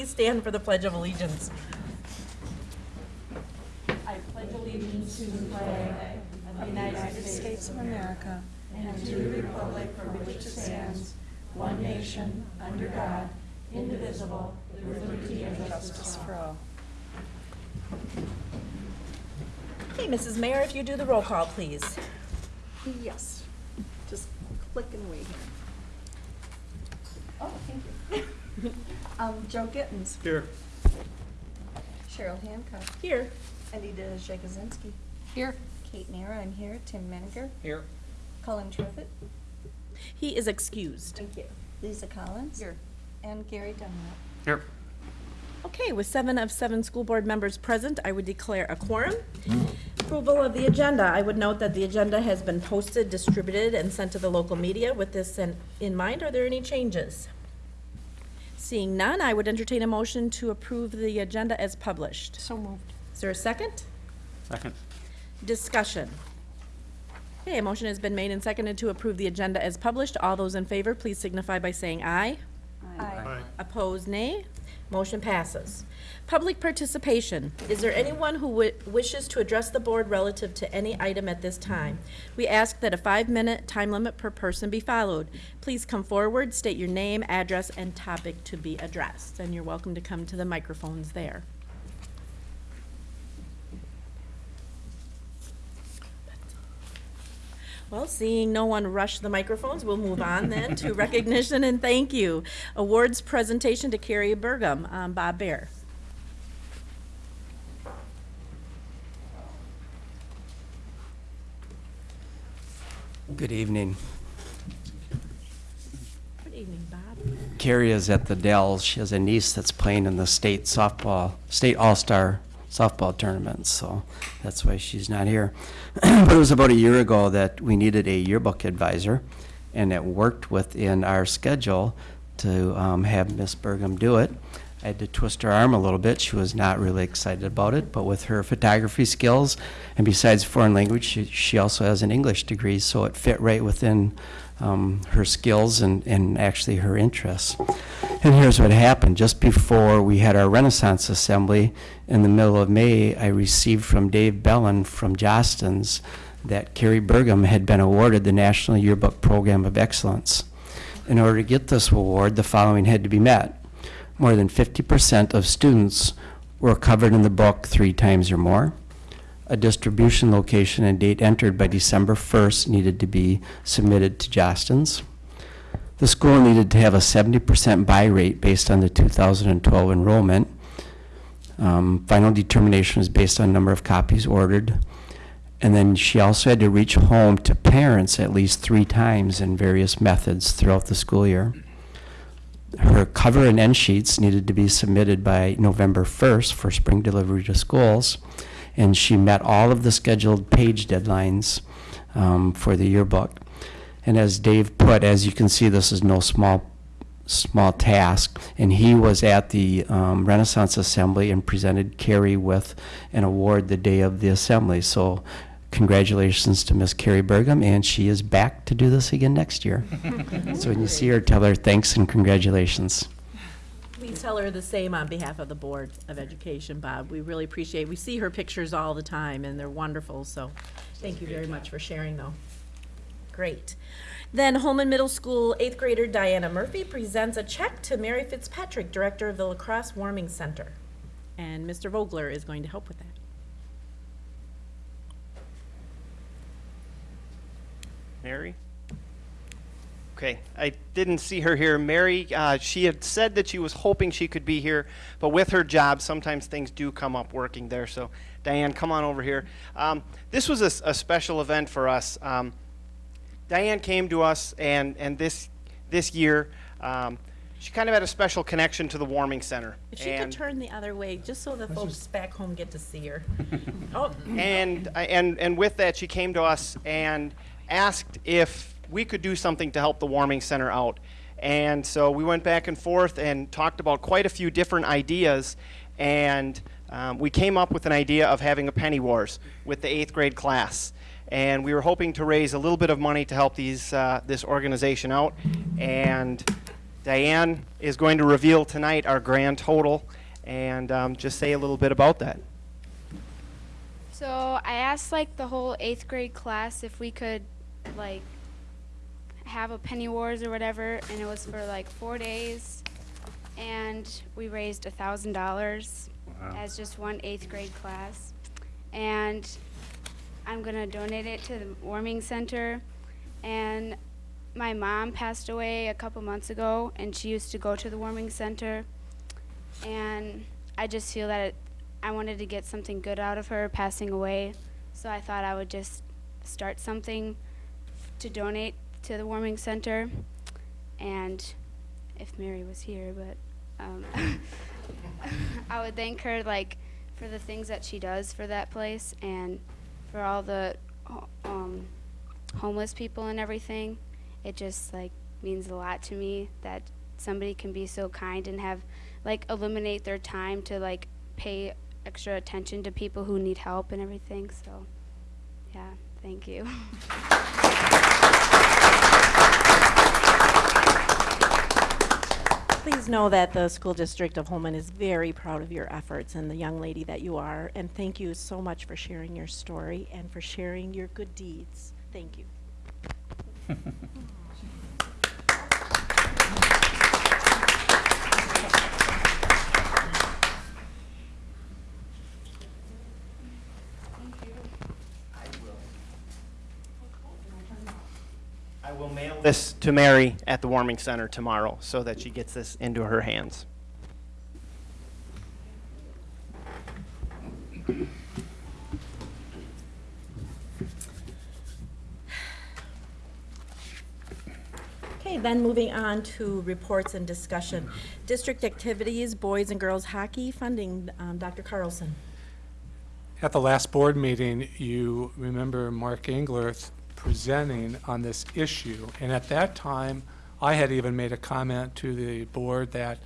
Please stand for the Pledge of Allegiance. I pledge allegiance to the flag of the United States of America and to the republic for which it stands, one nation, under God, indivisible, with liberty and justice for all. Okay, Mrs. Mayor, if you do the roll call, please. Yes, just click and wait here. Oh, thank you. Um, Joe Gittens. Here. Cheryl Hancock. Here. Anita Jagosinski. Here. Kate Nara, I'm here. Tim Menninger. Here. Colin Triffitt. He is excused. Thank you. Lisa Collins. Here. And Gary Dunlap. Here. Okay, with seven of seven school board members present, I would declare a quorum. Approval of the agenda. I would note that the agenda has been posted, distributed, and sent to the local media. With this in in mind, are there any changes? Seeing none, I would entertain a motion to approve the agenda as published. So moved. Is there a second? Second. Discussion. Okay, a motion has been made and seconded to approve the agenda as published. All those in favor, please signify by saying aye. Aye. Opposed, nay. Motion passes. Public participation. Is there anyone who wi- wishes to address the board relative to any item at this time? We ask that a five-minute time limit per person be followed. Please come forward, state your name, address, and topic to be addressed, and you're welcome to come to the microphones there. Well, seeing no one rush the microphones, we'll move on then to recognition and thank you. Awards presentation to Carrie Burgum. Um, Bob Bear. Good evening. Good evening, Bob. Carrie is at the Dells. She has a niece that's playing in the state softball, state all-star softball tournament, so that's why she's not here. But it was about a year ago that we needed a yearbook advisor, and it worked within our schedule to um, have Miss Burgum do it. I had to twist her arm a little bit. She was not really excited about it, but with her photography skills, and besides foreign language, she, she also has an English degree, so it fit right within um, her skills and, and actually her interests. And here's what happened. Just before we had our Renaissance Assembly in the middle of May, I received from Dave Bellin from Jostens that Carrie Burgum had been awarded the National Yearbook Program of Excellence. In order to get this award, the following had to be met. More than 50% of students were covered in the book three times or more. A distribution location and date entered by December 1st needed to be submitted to Jostens. The school needed to have a 70% buy rate based on the 2012 enrollment. Um, Final determination is based on number of copies ordered. And then she also had to reach home to parents at least three times in various methods throughout the school year. Her cover and end sheets needed to be submitted by November 1st for spring delivery to schools. And she met all of the scheduled page deadlines um, for the yearbook. And as Dave put, as you can see, this is no small small task. And he was at the um, Renaissance Assembly and presented Carrie with an award the day of the assembly. So congratulations to Miss Carrie Burgum, and she is back to do this again next year. so when you see her, tell her thanks and congratulations. We tell her the same on behalf of the Board of Education, Bob. We really appreciate, we see her pictures all the time, and they're wonderful, so thank you very much for sharing, though. Great. Then Holmen Middle School eighth grader Diana Murphy presents a check to Mary Fitzpatrick, Director of the La Crosse Warming Center. And Mr. Vogler is going to help with that. Mary? Okay, I didn't see her here. Mary, uh, she had said that she was hoping she could be here, but with her job, sometimes things do come up working there. So, Diane, come on over here. Um, this was a special event for us. Um, Diane came to us, and, and this, this year, um, she kind of had a special connection to the warming center. If she could turn the other way, just so the folks back home get to see her. Oh, and, and, and with that, she came to us and asked if we could do something to help the warming center out. And so we went back and forth and talked about quite a few different ideas. And um, we came up with an idea of having a penny wars with the eighth grade class. And we were hoping to raise a little bit of money to help these, uh, this organization out. And Diane is going to reveal tonight our grand total and um, just say a little bit about that. So I asked like the whole eighth grade class if we could like have a penny wars or whatever, and it was for like four days, and we raised a thousand dollars as just one eighth grade class, and I'm gonna donate it to the warming center, and my mom passed away a couple months ago, and she used to go to the warming center, and I just feel that it, I wanted to get something good out of her passing away, so I thought I would just start something to donate to the warming center, and if Mary was here, but um, I would thank her like for the things that she does for that place and for all the um, homeless people and everything. It just like means a lot to me that somebody can be so kind and have like eliminate their time to like pay extra attention to people who need help and everything. So, yeah, thank you. Please know that the School District of Holmen is very proud of your efforts and the young lady that you are. And thank you so much for sharing your story and for sharing your good deeds. Thank you. this to Mary at the warming center tomorrow so that she gets this into her hands. Okay, then moving on to reports and discussion. District activities, boys and girls hockey funding, um, Dr. Carlson. At the last board meeting, you remember Mark Engler presenting on this issue. And at that time, I had even made a comment to the board that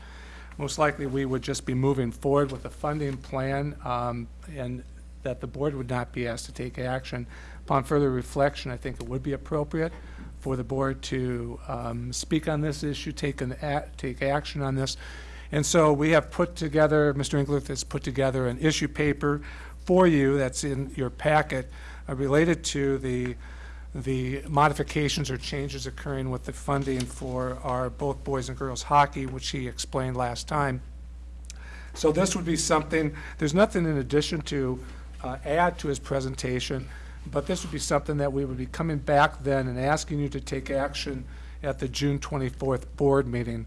most likely we would just be moving forward with a funding plan um, and that the board would not be asked to take action. Upon further reflection, I think it would be appropriate for the board to um, speak on this issue, take an, take action on this. And so we have put together, Mr. Engler has put together an issue paper for you that's in your packet uh, related to the, the modifications or changes occurring with the funding for our both boys and girls hockey, which he explained last time. So this would be something, there's nothing in addition to uh, add to his presentation, but this would be something that we would be coming back then and asking you to take action at the June 24th board meeting.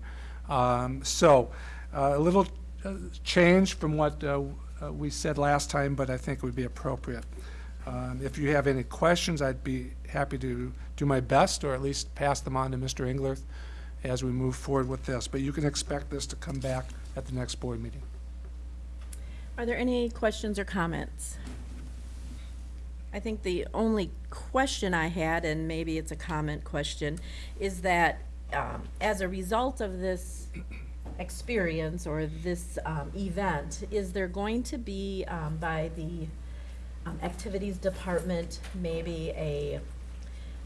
Um, So uh, a little uh, change from what uh, uh, we said last time, but I think it would be appropriate. Um, If you have any questions, I'd be happy to do my best, or at least pass them on to Mr. Engler as we move forward with this. But you can expect this to come back at the next board meeting. Are there any questions or comments? I think the only question I had, and maybe it's a comment question, is that um, as a result of this experience or this um, event, is there going to be um, by the um, Activities Department maybe a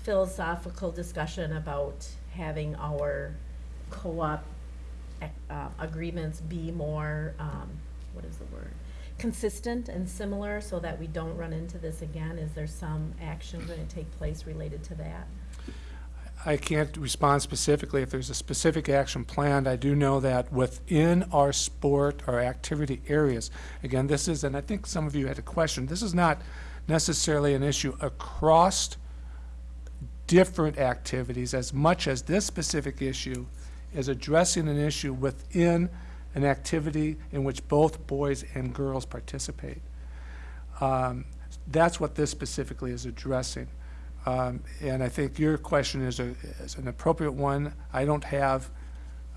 philosophical discussion about having our co-op uh, agreements be more, um, what is the word? Consistent and similar so that we don't run into this again? Is there some action going to take place related to that? I can't respond specifically if there's a specific action planned. I do know that within our sport or activity areas, again, this is, and I think some of you had a question, this is not necessarily an issue across different activities as much as this specific issue is addressing an issue within an activity in which both boys and girls participate. Um, That's what this specifically is addressing. Um, And I think your question is a, is an appropriate one. I don't have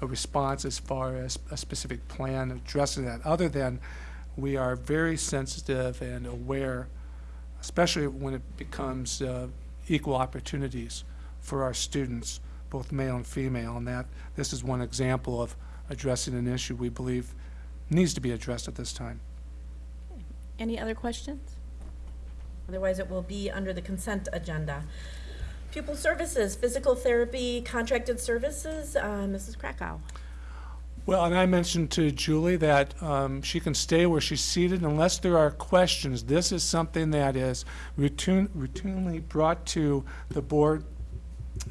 a response as far as a specific plan addressing that, other than we are very sensitive and aware, especially when it becomes uh, equal opportunities for our students, both male and female, and that this is one example of addressing an issue we believe needs to be addressed at this time. Any other questions? Otherwise, it will be under the consent agenda. Pupil services, physical therapy, contracted services, uh, Mrs. Krakow. Well, and I mentioned to Julie that um, she can stay where she's seated unless there are questions. This is something that is routine, routinely brought to the board.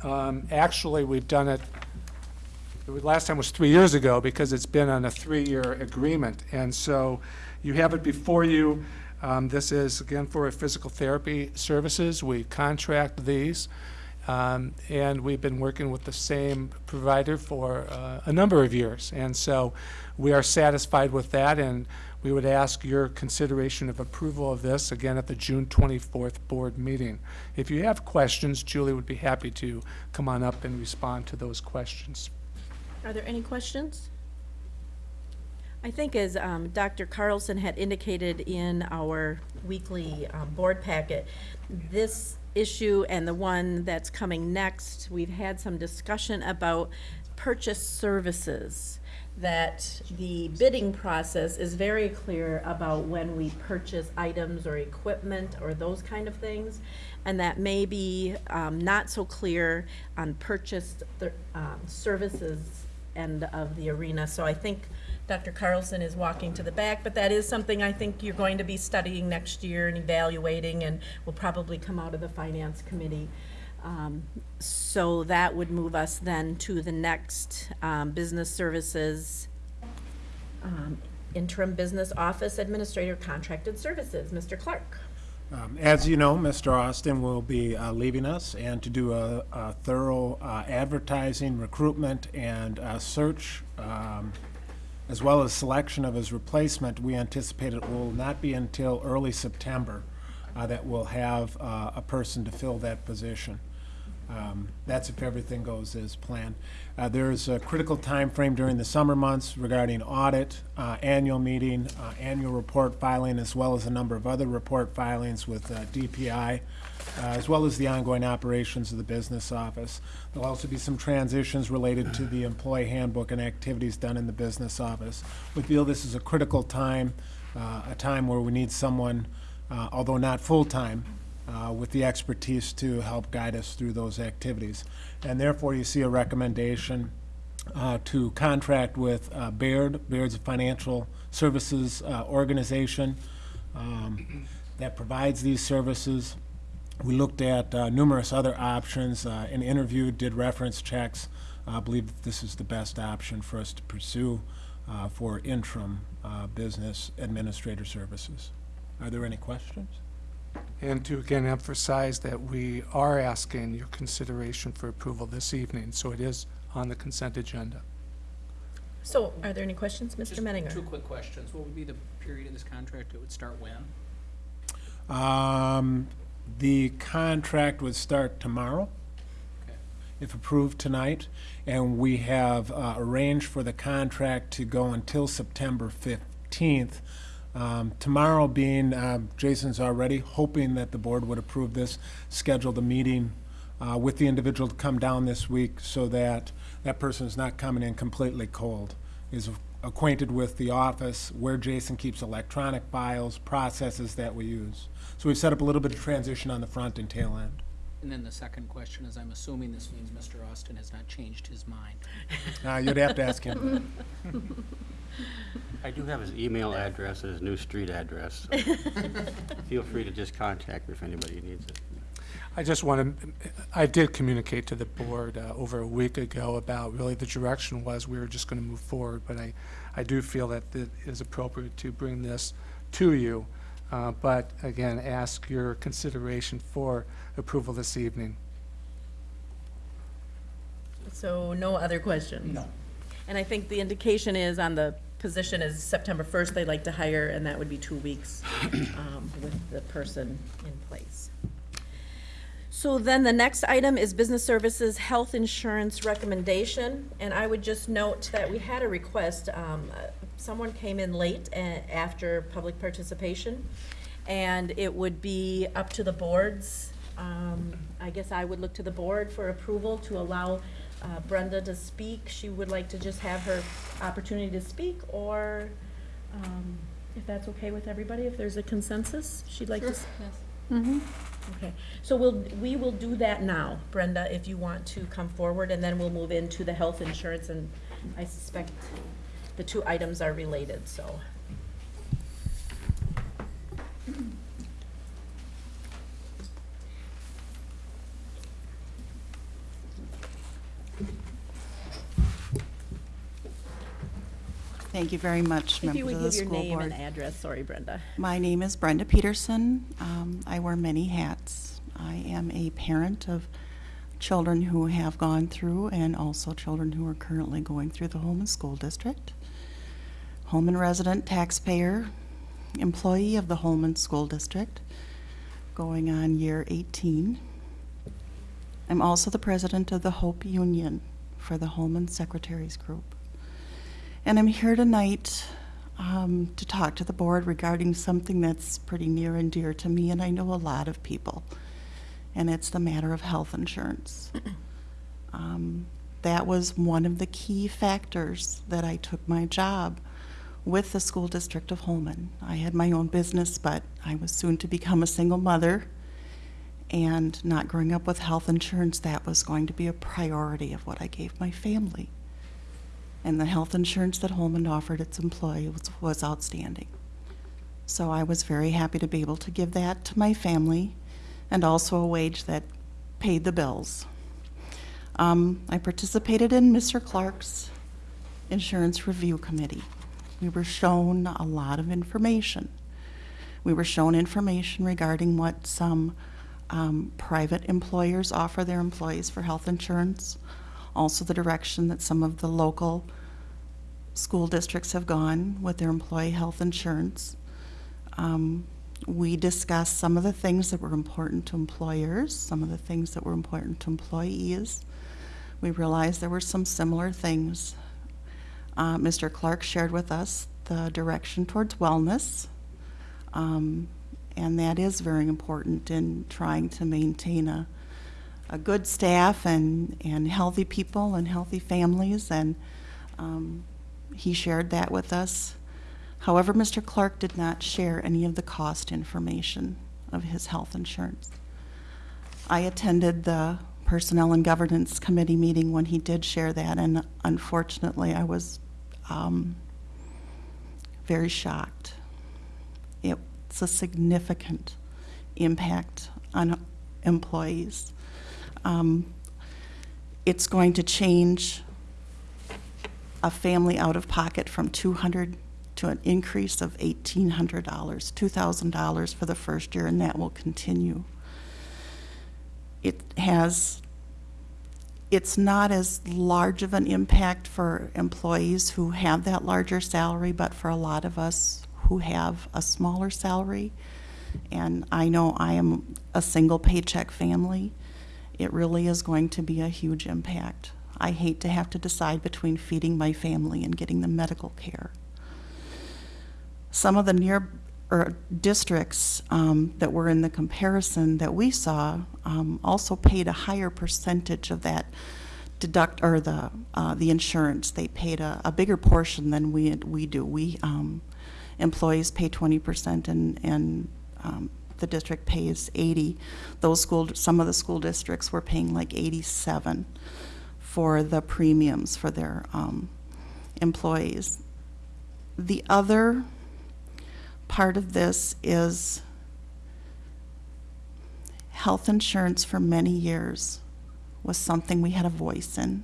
Um, Actually, we've done it, the last time was three years ago because it's been on a three-year agreement. And so you have it before you. Um, This is, again, for physical therapy services. We contract these. Um, And we've been working with the same provider for uh, a number of years. And so we are satisfied with that, and we would ask your consideration of approval of this, again, at the June 24th board meeting. If you have questions, Julie would be happy to come on up and respond to those questions. Are there any questions? I think as um, Dr. Carlson had indicated in our weekly um, board packet, this issue and the one that's coming next, we've had some discussion about purchase services, that the bidding process is very clear about when we purchase items or equipment or those kind of things, and that may be um, not so clear on purchased um, services end of the arena. So I think Dr. Carlson is walking to the back, but that is something I think you're going to be studying next year and evaluating, and will probably come out of the Finance Committee. Um, So that would move us then to the next um, Business Services, um, Interim Business Office Administrator Contracted Services. Mr. Clark. Um, As you know, Mr. Austin will be uh, leaving us, and to do a a thorough uh, advertising, recruitment, and uh, search, um, as well as selection of his replacement, we anticipate it will not be until early September uh, that we'll have uh, a person to fill that position. Um, That's if everything goes as planned. Uh, There's a critical time frame during the summer months regarding audit, uh, annual meeting, uh, annual report filing, as well as a number of other report filings with uh, DPI, uh, as well as the ongoing operations of the business office. There'll also be some transitions related to the employee handbook and activities done in the business office. We feel this is a critical time, uh, a time where we need someone, uh, although not full-time, uh, with the expertise to help guide us through those activities. And therefore, you see a recommendation uh, to contract with uh, Baird. Baird's a financial services uh, organization um, that provides these services. We looked at uh, numerous other options, uh, and interviewed, did reference checks. I believe that this is the best option for us to pursue uh, for interim uh, business administrator services. Are there any questions? And to again emphasize that we are asking your consideration for approval this evening, so it is on the consent agenda. So are there any questions, Mr. Just Menninger? Two quick questions. What would be the period of this contract? It would start when? Um, The contract would start tomorrow, Okay. if approved tonight, and we have uh, arranged for the contract to go until September 15th. Um, Tomorrow being, uh, Jason's already hoping that the board would approve this, scheduled a meeting uh, with the individual to come down this week so that that person is not coming in completely cold, is acquainted with the office, where Jason keeps electronic files, processes that we use. So we've set up a little bit of transition on the front and tail end. And then the second question is, I'm assuming this means Mr. Austin has not changed his mind. Uh, You'd have to ask him. I do have his email address and his new street address. so Feel free to just contact me if anybody needs it. I just want to, I did communicate to the board uh, over a week ago about really the direction was we were just going to move forward, but I, I do feel that it is appropriate to bring this to you, uh, but again, ask your consideration for approval this evening. So no other questions? No. And I think the indication is on the position is September 1st, they'd like to hire, and that would be two weeks um, with the person in place. So then the next item is Business Services Health Insurance Recommendation, and I would just note that we had a request. um, Someone came in late a- after public participation, and it would be up to the boards. Um, I guess I would look to the board for approval to allow uh, Brenda to speak. She would like to just have her opportunity to speak, or um, if that's okay with everybody, if there's a consensus, she'd like to. s- Mhm. Okay, so we'll, we will do that now, Brenda, if you want to come forward, and then we'll move into the health insurance, and I suspect the two items are related, so. Thank you very much, If you members would of the give your school name and board. address, sorry, Brenda. My name is Brenda Peterson. Um, I wear many hats. I am a parent of children who have gone through and also children who are currently going through the Holmen School District. Holmen resident, taxpayer, employee of the Holmen School District, going on year 18. I'm also the president of the Hope Union for the Holmen Secretaries Group. And I'm here tonight um, to talk to the board regarding something that's pretty near and dear to me, and I know a lot of people, and it's the matter of health insurance. Um, that was one of the key factors that I took my job with the school district of Holmen. I had my own business, but I was soon to become a single mother, and not growing up with health insurance, that was going to be a priority of what I gave my family and the health insurance that Holmen offered its employees was, outstanding. So I was very happy to be able to give that to my family and also a wage that paid the bills. Um, I participated in Mr. Clark's insurance review committee. We were shown a lot of information. We were shown information regarding what some um, private employers offer their employees for health insurance, also the direction that some of the local school districts have gone with their employee health insurance. Um, we discussed some of the things that were important to employers, some of the things that were important to employees. We realized there were some similar things. Uh, Mr. Clark shared with us the direction towards wellness, um, and that is very important in trying to maintain a, a good staff and, and healthy people and healthy families, and um, he shared that with us. However, Mr. Clark did not share any of the cost information of his health insurance. I attended the Personnel and Governance Committee meeting when he did share that, and unfortunately, I was um, very shocked. It's a significant impact on employees. Um, it's going to change a family out of pocket from 200 to an increase of $1,800, $2,000 for the first year, and that will continue. It has, it's not as large of an impact for employees who have that larger salary, but for a lot of us who have a smaller salary, and I know I am a single paycheck family, it really is going to be a huge impact. I hate to have to decide between feeding my family and getting the medical care. Some of the near or districts um, that were in the comparison that we saw um, also paid a higher percentage of that deduct or the uh, the insurance. They paid a, a bigger portion than we we do. We um, employees pay 20 percent and and um, the district pays 80. Those school some of the school districts were paying like 87 for the premiums for their um, employees. The other part of this is health insurance for many years was something we had a voice in.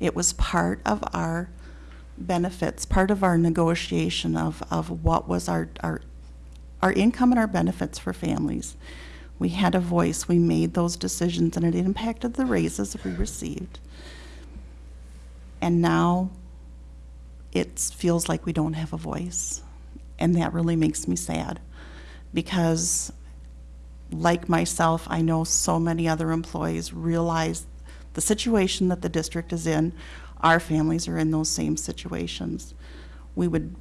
It was part of our benefits, part of our negotiation of, of what was our, our, our income and our benefits for families. We had a voice, we made those decisions, and it impacted the raises we received. And now it feels like we don't have a voice. And that really makes me sad because, like myself, I know so many other employees realize the situation that the district is in. Our families are in those same situations. We would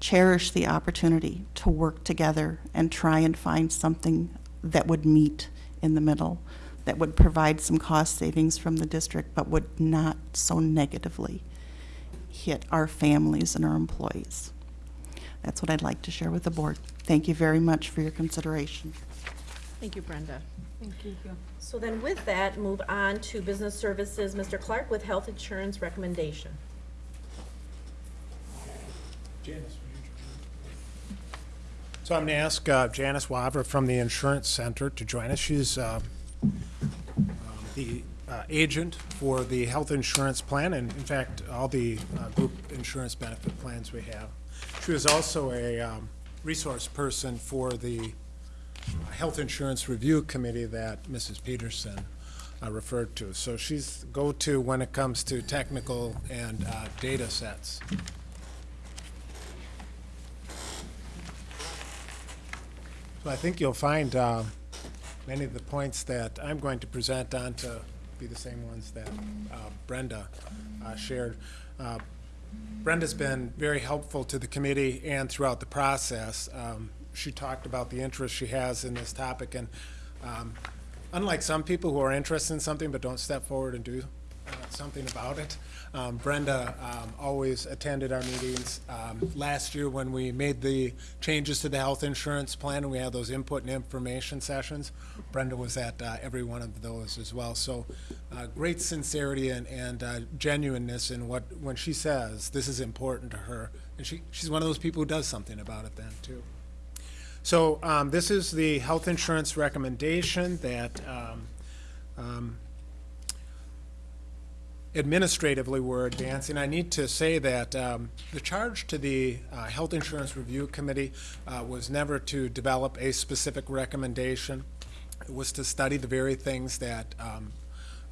cherish the opportunity to work together and try and find something that would meet in the middle, that would provide some cost savings from the district, but would not so negatively hit our families and our employees. That's what I'd like to share with the board. Thank you very much for your consideration. Thank you, Brenda. Thank you. So then with that, move on to business services, Mr. Clark with health insurance recommendation. Janice. So I'm going to ask uh, Janice Waver from the Insurance Center to join us. She's uh, um, the uh, agent for the health insurance plan, and in fact, all the uh, group insurance benefit plans we have. She was also a um, resource person for the uh, Health Insurance Review Committee that Mrs. Peterson uh, referred to. So she's go-to when it comes to technical and uh, data sets. So I think you'll find uh, many of the points that I'm going to present on to be the same ones that uh, Brenda uh, shared. Brenda's been very helpful to the committee and throughout the process. Um, She talked about the interest she has in this topic, and um, unlike some people who are interested in something but don't step forward and do uh, something about it, um, Brenda um, always attended our meetings. Um, Last year, when we made the changes to the health insurance plan, and we had those input and information sessions, Brenda was at uh, every one of those as well. So uh, great sincerity and, and uh, genuineness in what, when she says this is important to her. And she, she's one of those people who does something about it then, too. So um, this is the health insurance recommendation that um, um, administratively we're advancing. I need to say that um, the charge to the uh, Health Insurance Review Committee uh, was never to develop a specific recommendation. It was to study the very things that um,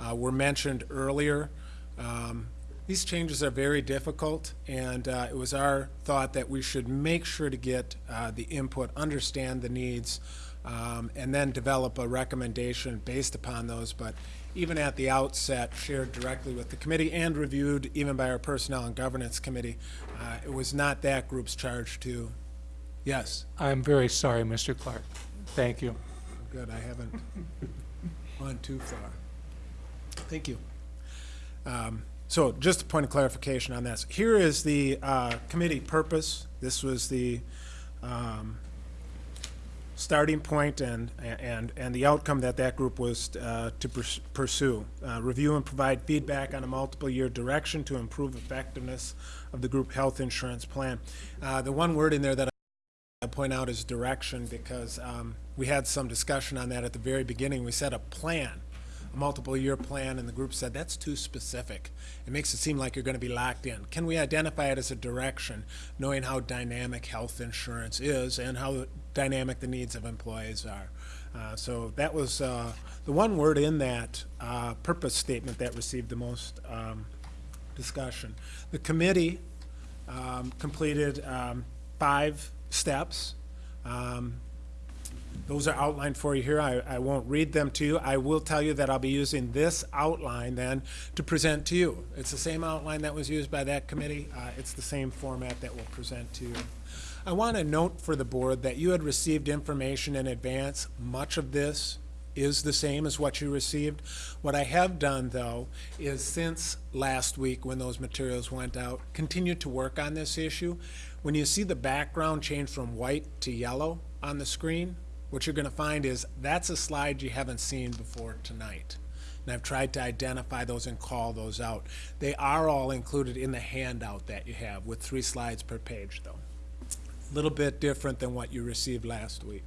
uh, were mentioned earlier. Um, these changes are very difficult, and uh, it was our thought that we should make sure to get uh, the input, understand the needs, um, and then develop a recommendation based upon those. But even at the outset, shared directly with the committee and reviewed even by our Personnel and Governance Committee, uh, it was not that group's charge to, yes, I'm very sorry, Mr. Clark. Thank you. good, I haven't gone too far. Thank you. Um, So just a point of clarification on this. Here is the uh, committee purpose. This was the um, starting point and, and, and the outcome that that group was uh, to pursue. Uh, Review and provide feedback on a multiple-year direction to improve effectiveness of the group health insurance plan. Uh, The one word in there that I point out is direction because um, we had some discussion on that at the very beginning. We set a plan, a multiple-year plan, and the group said, that's too specific. It makes it seem like you're going to be locked in. Can we identify it as a direction, knowing how dynamic health insurance is and how dynamic the needs of employees are? Uh, So that was uh, the one word in that uh, purpose statement that received the most um, discussion. The committee um, completed um, five steps. Um, Those are outlined for you here. I, I won't read them to you. I will tell you that I'll be using this outline then to present to you. It's the same outline that was used by that committee. Uh, It's the same format that we'll present to you. I want to note for the board that you had received information in advance. Much of this is the same as what you received. What I have done, though, is since last week when those materials went out, continued to work on this issue. When you see the background change from white to yellow on the screen, what you're going to find is that's a slide you haven't seen before tonight. And I've tried to identify those and call those out. They are all included in the handout that you have with three slides per page, though. A little bit different than what you received last week.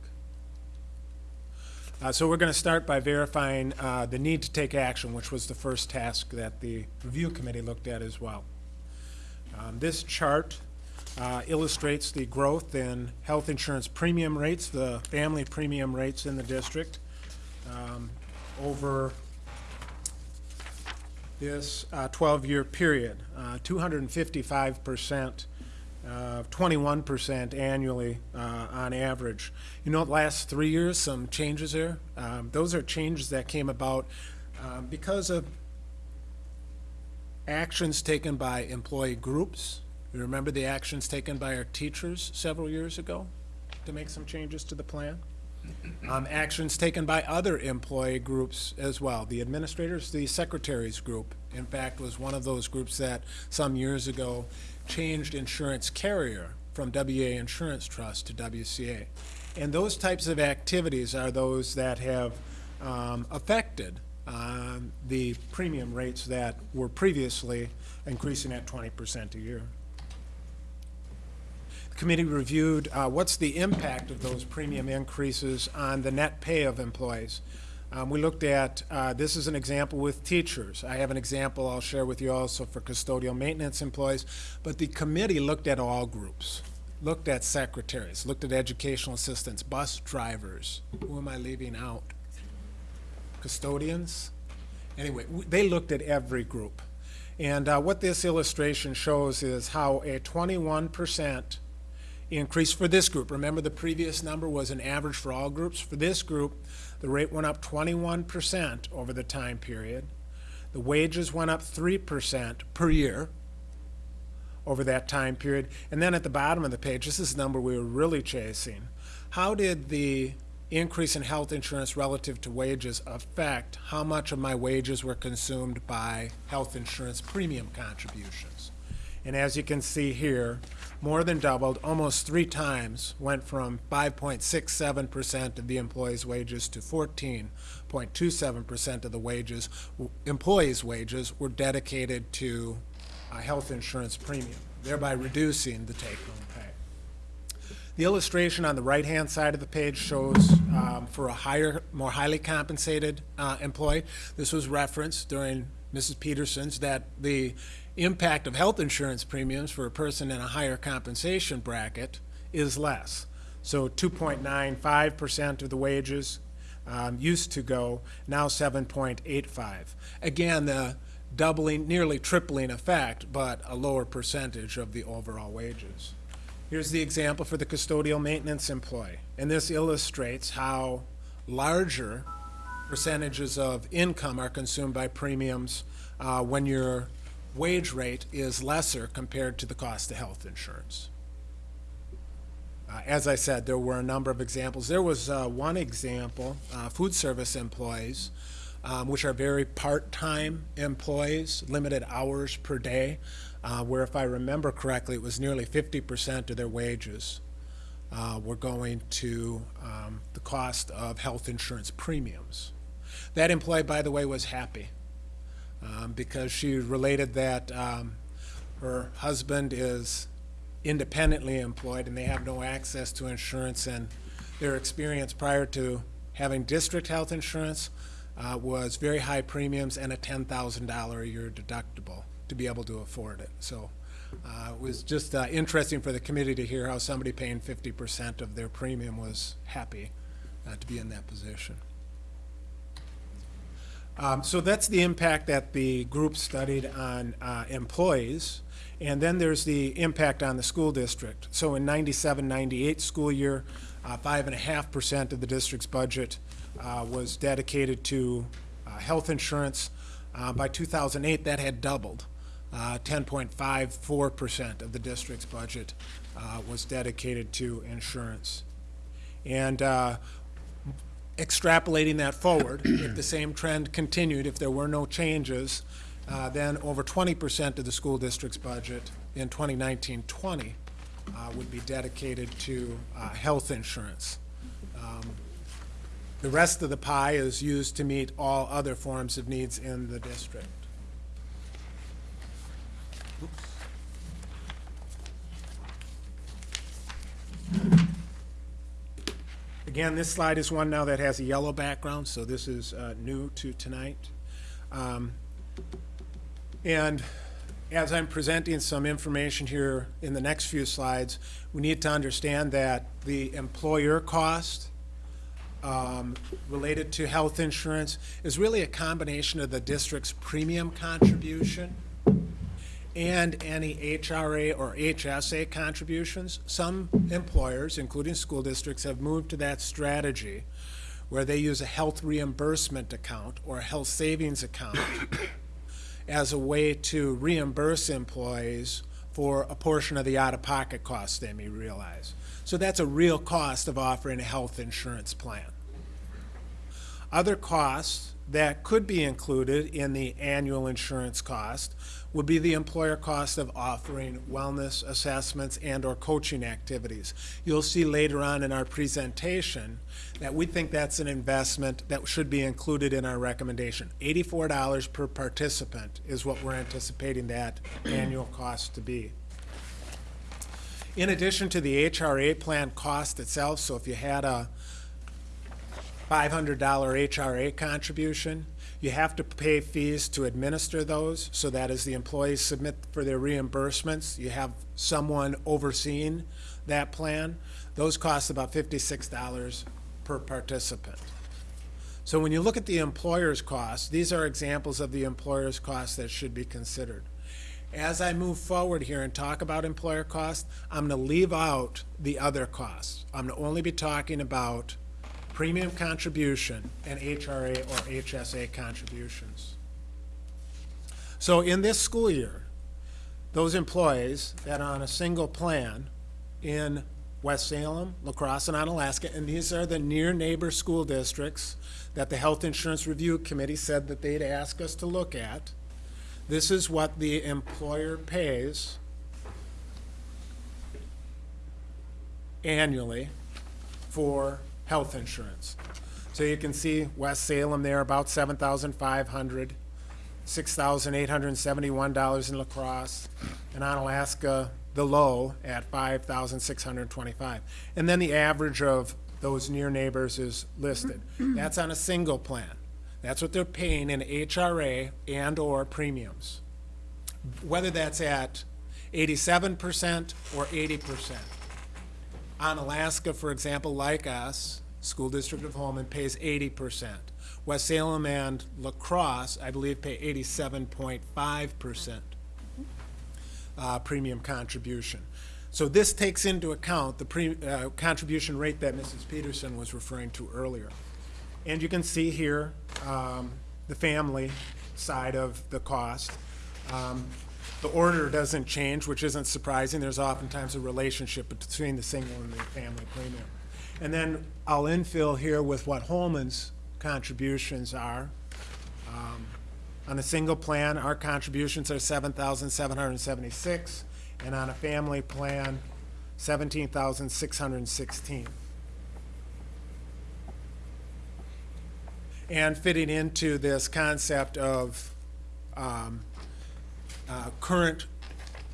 Uh, So we're going to start by verifying uh, the need to take action, which was the first task that the review committee looked at as well. Um, This chart uh, illustrates the growth in health insurance premium rates, the family premium rates in the district um, over this uh, 12-year period, uh, 255%, uh, 21% annually uh, on average. You know, the last three years, some changes there. Um, Those are changes that came about because of actions taken by employee groups. Remember the actions taken by our teachers several years ago to make some changes to the plan? Um, actions taken by other employee groups as well. The administrators, the secretaries group, in fact, was one of those groups that some years ago changed insurance carrier from WEA Insurance Trust to WCA. And those types of activities are those that have um, affected um, the premium rates that were previously increasing at 20% a year. Committee reviewed uh, what's the impact of those premium increases on the net pay of employees. Um, We looked at, uh, this is an example with teachers. I have an example I'll share with you also for custodial maintenance employees. But the committee looked at all groups, looked at secretaries, looked at educational assistants, bus drivers. Who am I leaving out? Custodians? Anyway, they looked at every group. And uh, what this illustration shows is how a 21% increase for this group. Remember, the previous number was an average for all groups. For this group, the rate went up 21% over the time period. The wages went up 3% per year over that time period. And then at the bottom of the page, this is the number we were really chasing. How did the increase in health insurance relative to wages affect how much of my wages were consumed by health insurance premium contributions? And as you can see here, more than doubled, almost three times, went from 5.67% of the employees' wages to 14.27% of the wages, employees' wages were dedicated to uh, health insurance premium, thereby reducing the take-home pay. The illustration on the right-hand side of the page shows um, for a higher, more highly compensated uh, employee, this was referenced during Mrs. Peterson's, that the impact of health insurance premiums for a person in a higher compensation bracket is less. So 2.95% of the wages um, used to go, now 7.85. Again, the doubling, nearly tripling effect, but a lower percentage of the overall wages. Here's the example for the custodial maintenance employee. And this illustrates how larger percentages of income are consumed by premiums uh, when your wage rate is lesser compared to the cost of health insurance. Uh, As I said, there were a number of examples. There was uh, one example, uh, food service employees, um, which are very part-time employees, limited hours per day, uh, where if I remember correctly, it was nearly 50% of their wages uh, were going to um, the cost of health insurance premiums. That employee, by the way, was happy um, because she related that um, her husband is independently employed and they have no access to insurance and their experience prior to having district health insurance uh, was very high premiums and a $10,000 a year deductible to be able to afford it. So uh, it was just uh, interesting for the committee to hear how somebody paying 50% of their premium was happy uh, to be in that position. Um, So that's the impact that the group studied on uh, employees. And then there's the impact on the school district. So in 97, 98 school year, uh, five and a half percent of the district's budget uh, was dedicated to uh, health insurance. Uh, By 2008, that had doubled. Uh, 10.54% of the district's budget uh, was dedicated to insurance. And uh, extrapolating that forward, if the same trend continued, if there were no changes, uh, then over 20% of the school district's budget in 2019-20 uh, would be dedicated to uh, health insurance. Um, The rest of the pie is used to meet all other forms of needs in the district. Again, this slide is one now that has a yellow background, so this is uh, new to tonight. Um, And as I'm presenting some information here in the next few slides, we need to understand that the employer cost um, related to health insurance is really a combination of the district's premium contribution and any HRA or HSA contributions. Some employers, including school districts, have moved to that strategy where they use a health reimbursement account or a health savings account as a way to reimburse employees for a portion of the out-of-pocket costs they may realize. So that's a real cost of offering a health insurance plan. Other costs that could be included in the annual insurance cost would be the employer cost of offering wellness assessments and/or coaching activities. You'll see later on in our presentation that we think that's an investment that should be included in our recommendation. Eighty-four dollars per participant is what we're anticipating that annual cost to be. In addition to the HRA plan cost itself, so if you had a $500 HRA contribution. You have to pay fees to administer those, so that as the employees submit for their reimbursements, you have someone overseeing that plan. Those cost about $56 per participant. So when you look at the employer's costs, these are examples of the employer's costs that should be considered. As I move forward here and talk about employer costs, I'm going to leave out the other costs. I'm going to only be talking about premium contribution and HRA or HSA contributions. So in this school year, those employees that are on a single plan in West Salem, La Crosse, and Onalaska, and these are the near neighbor school districts that the Health Insurance Review Committee said that they'd ask us to look at. This is what the employer pays annually for health insurance. So you can see West Salem there, about seven thousand five hundred, six thousand eight hundred and seventy-one dollars in La Crosse, and Onalaska, the low at five thousand six hundred and twenty-five. And then the average of those near neighbors is listed. That's on a single plan. That's what they're paying in HRA and/or premiums. Whether that's at eighty-seven percent or eighty percent Onalaska, for example, like us, School District of Holmen pays eighty percent. West Salem and La Crosse, I believe, pay eighty-seven point five percent uh, premium contribution. So this takes into account the pre, uh, contribution rate that Mrs. Peterson was referring to earlier. And you can see here, um, the family side of the cost. Um, the order doesn't change, which isn't surprising. There's oftentimes a relationship between the single and the family premium. And then I'll infill here with what Holmen's contributions are. Um, On a single plan, our contributions are seven thousand seven hundred and seventy-six, and on a family plan, seventeen thousand six hundred and sixteen. And fitting into this concept of um, uh, current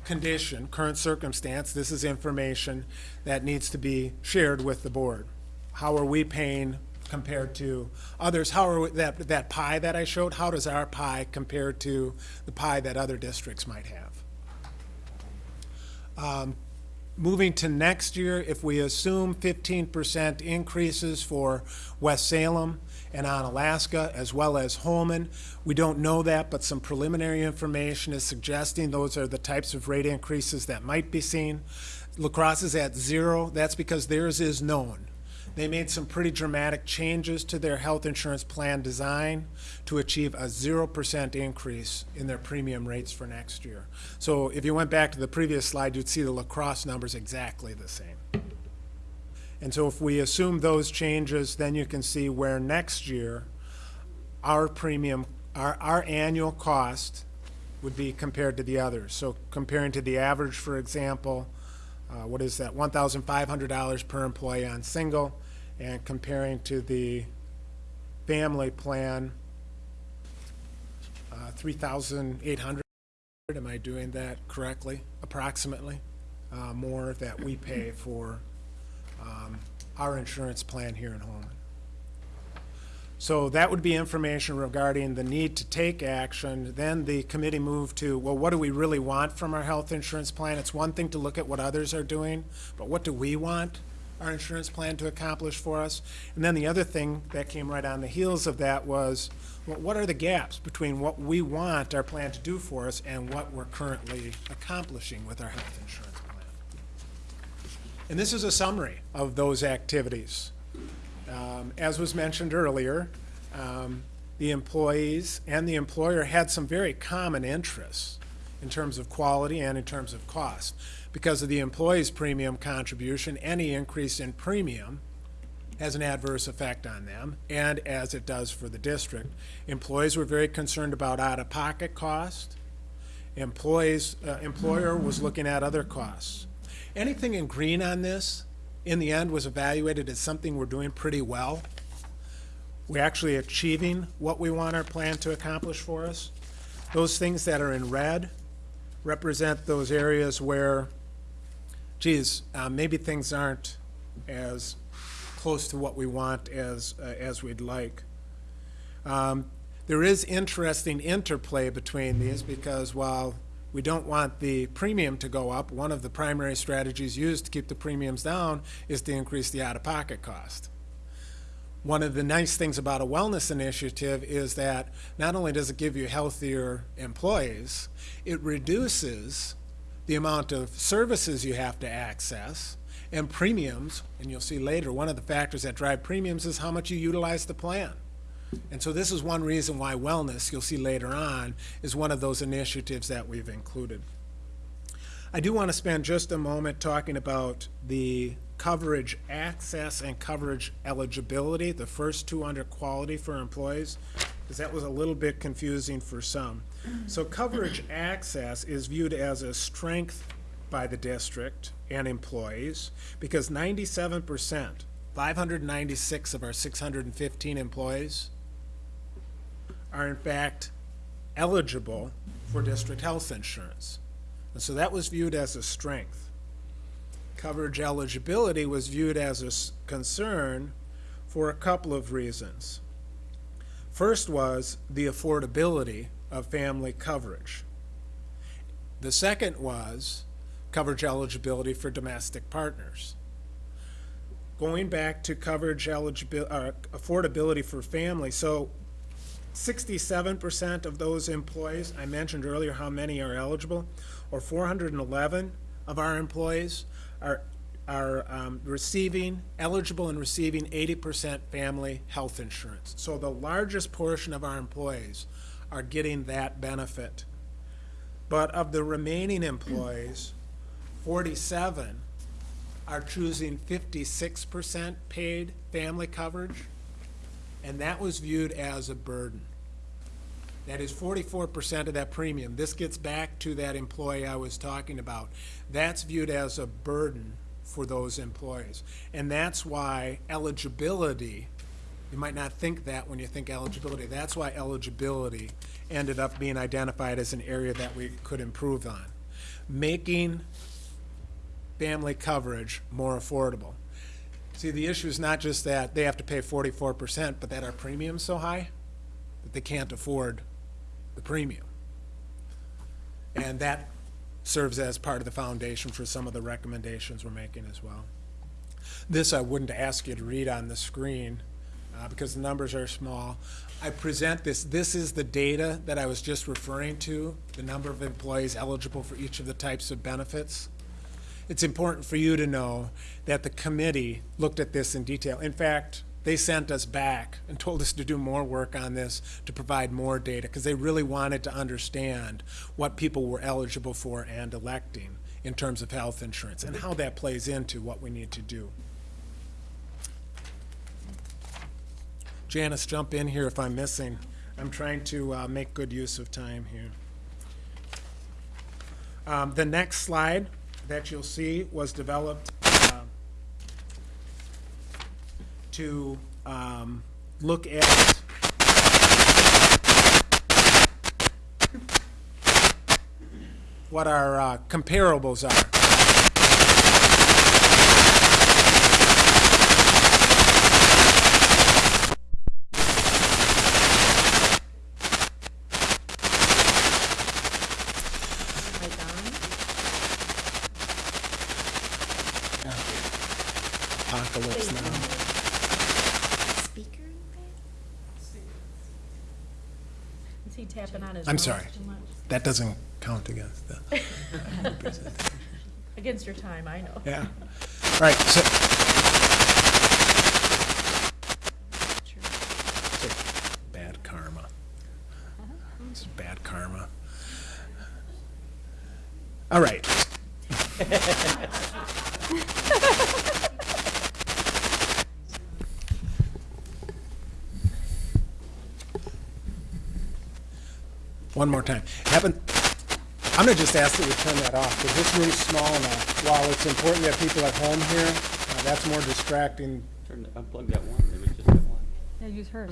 condition, current circumstance, this is information that needs to be shared with the board. How are we paying compared to others? How are, we- that, that pie that I showed, how does our pie compare to the pie that other districts might have? Um, Moving to next year, if we assume fifteen percent increases for West Salem and Onalaska, as well as Holmen, we don't know that, but some preliminary information is suggesting those are the types of rate increases that might be seen. La Crosse is at zero, that's because theirs is known. They made some pretty dramatic changes to their health insurance plan design to achieve a zero percent increase in their premium rates for next year. So if you went back to the previous slide, you'd see the La Crosse numbers exactly the same. And so if we assume those changes, then you can see where next year, our premium, our, our annual cost would be compared to the others. So comparing to the average, for example, uh, what is that, one thousand five hundred dollars per employee on single, and comparing to the family plan, uh, three thousand eight hundred, am I doing that correctly, approximately? Uh, more that we pay for, um, our insurance plan here in Holmen. So that would be information regarding the need to take action. Then the committee moved to, well, what do we really want from our health insurance plan? It's one thing to look at what others are doing, but what do we want our insurance plan to accomplish for us? And then the other thing that came right on the heels of that was, well, what are the gaps between what we want our plan to do for us and what we're currently accomplishing with our health insurance? And this is a summary of those activities. Um, As was mentioned earlier, um, the employees and the employer had some very common interests in terms of quality and in terms of cost. Because of the employee's premium contribution, any increase in premium has an adverse effect on them, and as it does for the district. Employees were very concerned about out-of-pocket cost. Employees, uh, employer was looking at other costs. Anything in green on this, in the end, was evaluated as something we're doing pretty well. We're actually achieving what we want our plan to accomplish for us. Those things that are in red represent those areas where, geez, uh, maybe things aren't as close to what we want as, uh, as we'd like. Um, There is interesting interplay between these because while we don't want the premium to go up, one of the primary strategies used to keep the premiums down is to increase the out-of-pocket cost. One of the nice things about a wellness initiative is that not only does it give you healthier employees, it reduces the amount of services you have to access and premiums, and you'll see later, one of the factors that drive premiums is how much you utilize the plan. And so this is one reason why wellness, you'll see later on, is one of those initiatives that we've included. I do want to spend just a moment talking about the coverage access and coverage eligibility, the first two under quality for employees, because that was a little bit confusing for some. So coverage access is viewed as a strength by the district and employees, because ninety-seven percent, five hundred and ninety-six of our six hundred and fifteen employees are in fact eligible for district health insurance. And so that was viewed as a strength. Coverage eligibility was viewed as a concern for a couple of reasons. First was the affordability of family coverage. The second was coverage eligibility for domestic partners. Going back to coverage eligibility, uh, affordability for family, so Sixty-seven percent of those employees, I mentioned earlier how many are eligible, or four hundred and eleven of our employees are, are um, receiving, eligible and receiving eighty percent family health insurance. So the largest portion of our employees are getting that benefit. But of the remaining employees, forty-seven are choosing fifty-six percent paid family coverage and that was viewed as a burden. That is forty-four percent of that premium. This gets back to that employee I was talking about. That's viewed as a burden for those employees. And that's why eligibility, you might not think that when you think eligibility, that's why eligibility ended up being identified as an area that we could improve on. Making family coverage more affordable. See, the issue is not just that they have to pay forty-four percent, but that our premium's so high that they can't afford the premium. And that serves as part of the foundation for some of the recommendations we're making as well. This I wouldn't ask you to read on the screen, uh, because the numbers are small. I present this, this is the data that I was just referring to, the number of employees eligible for each of the types of benefits it's important for you to know that the committee looked at this in detail. In fact, they sent us back and told us to do more work on this to provide more data because they really wanted to understand what people were eligible for and electing in terms of health insurance and how that plays into what we need to do. Janice, jump in here if I'm missing. I'm trying to uh, make good use of time here. Um, The next slide that you'll see was developed uh, to um, look at what our uh, comparables are. Right on. Apocalypse now. Speaker? Is he tapping on his? I'm sorry. That doesn't count against the, Against your time, I know. yeah. All right, so. Bad karma. It's bad karma. All right. One more time. Haven't, I'm gonna just ask that we turn that off, because this room's small enough. While it's important that people at home hear, uh, that's more distracting. Turn, the- unplug that one, maybe just that one. Yeah, use hers.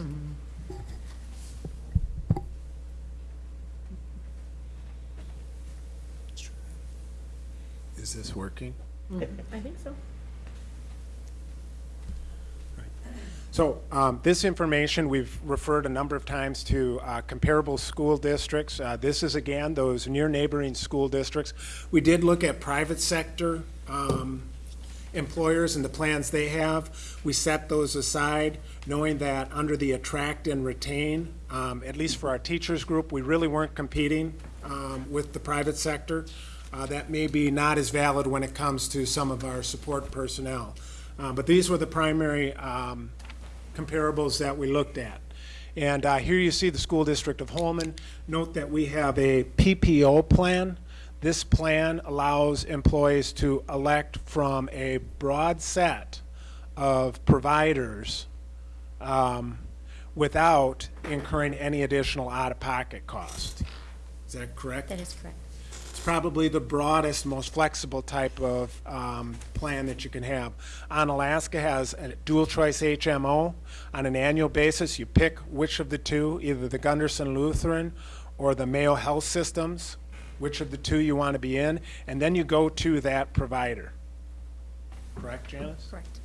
Is this working? I think so. So um, this information, we've referred a number of times to uh, comparable school districts. Uh, This is, again, those near neighboring school districts. We did look at private sector um, employers and the plans they have. We set those aside, knowing that under the attract and retain, um, at least for our teachers group, we really weren't competing um, with the private sector. Uh, That may be not as valid when it comes to some of our support personnel. Uh, But these were the primary um, comparables that we looked at. And uh, here you see the school district of Holmen. Note that we have a PPO plan. This plan allows employees to elect from a broad set of providers um, without incurring any additional out-of-pocket cost. Is that correct? That is correct. It's probably the broadest, most flexible type of um, plan that you can have. Onalaska has a dual-choice HMO. On an annual basis, you pick which of the two, either the Gundersen Lutheran or the Mayo Health Systems, which of the two you want to be in, and then you go to that provider. Correct, Janice? Correct.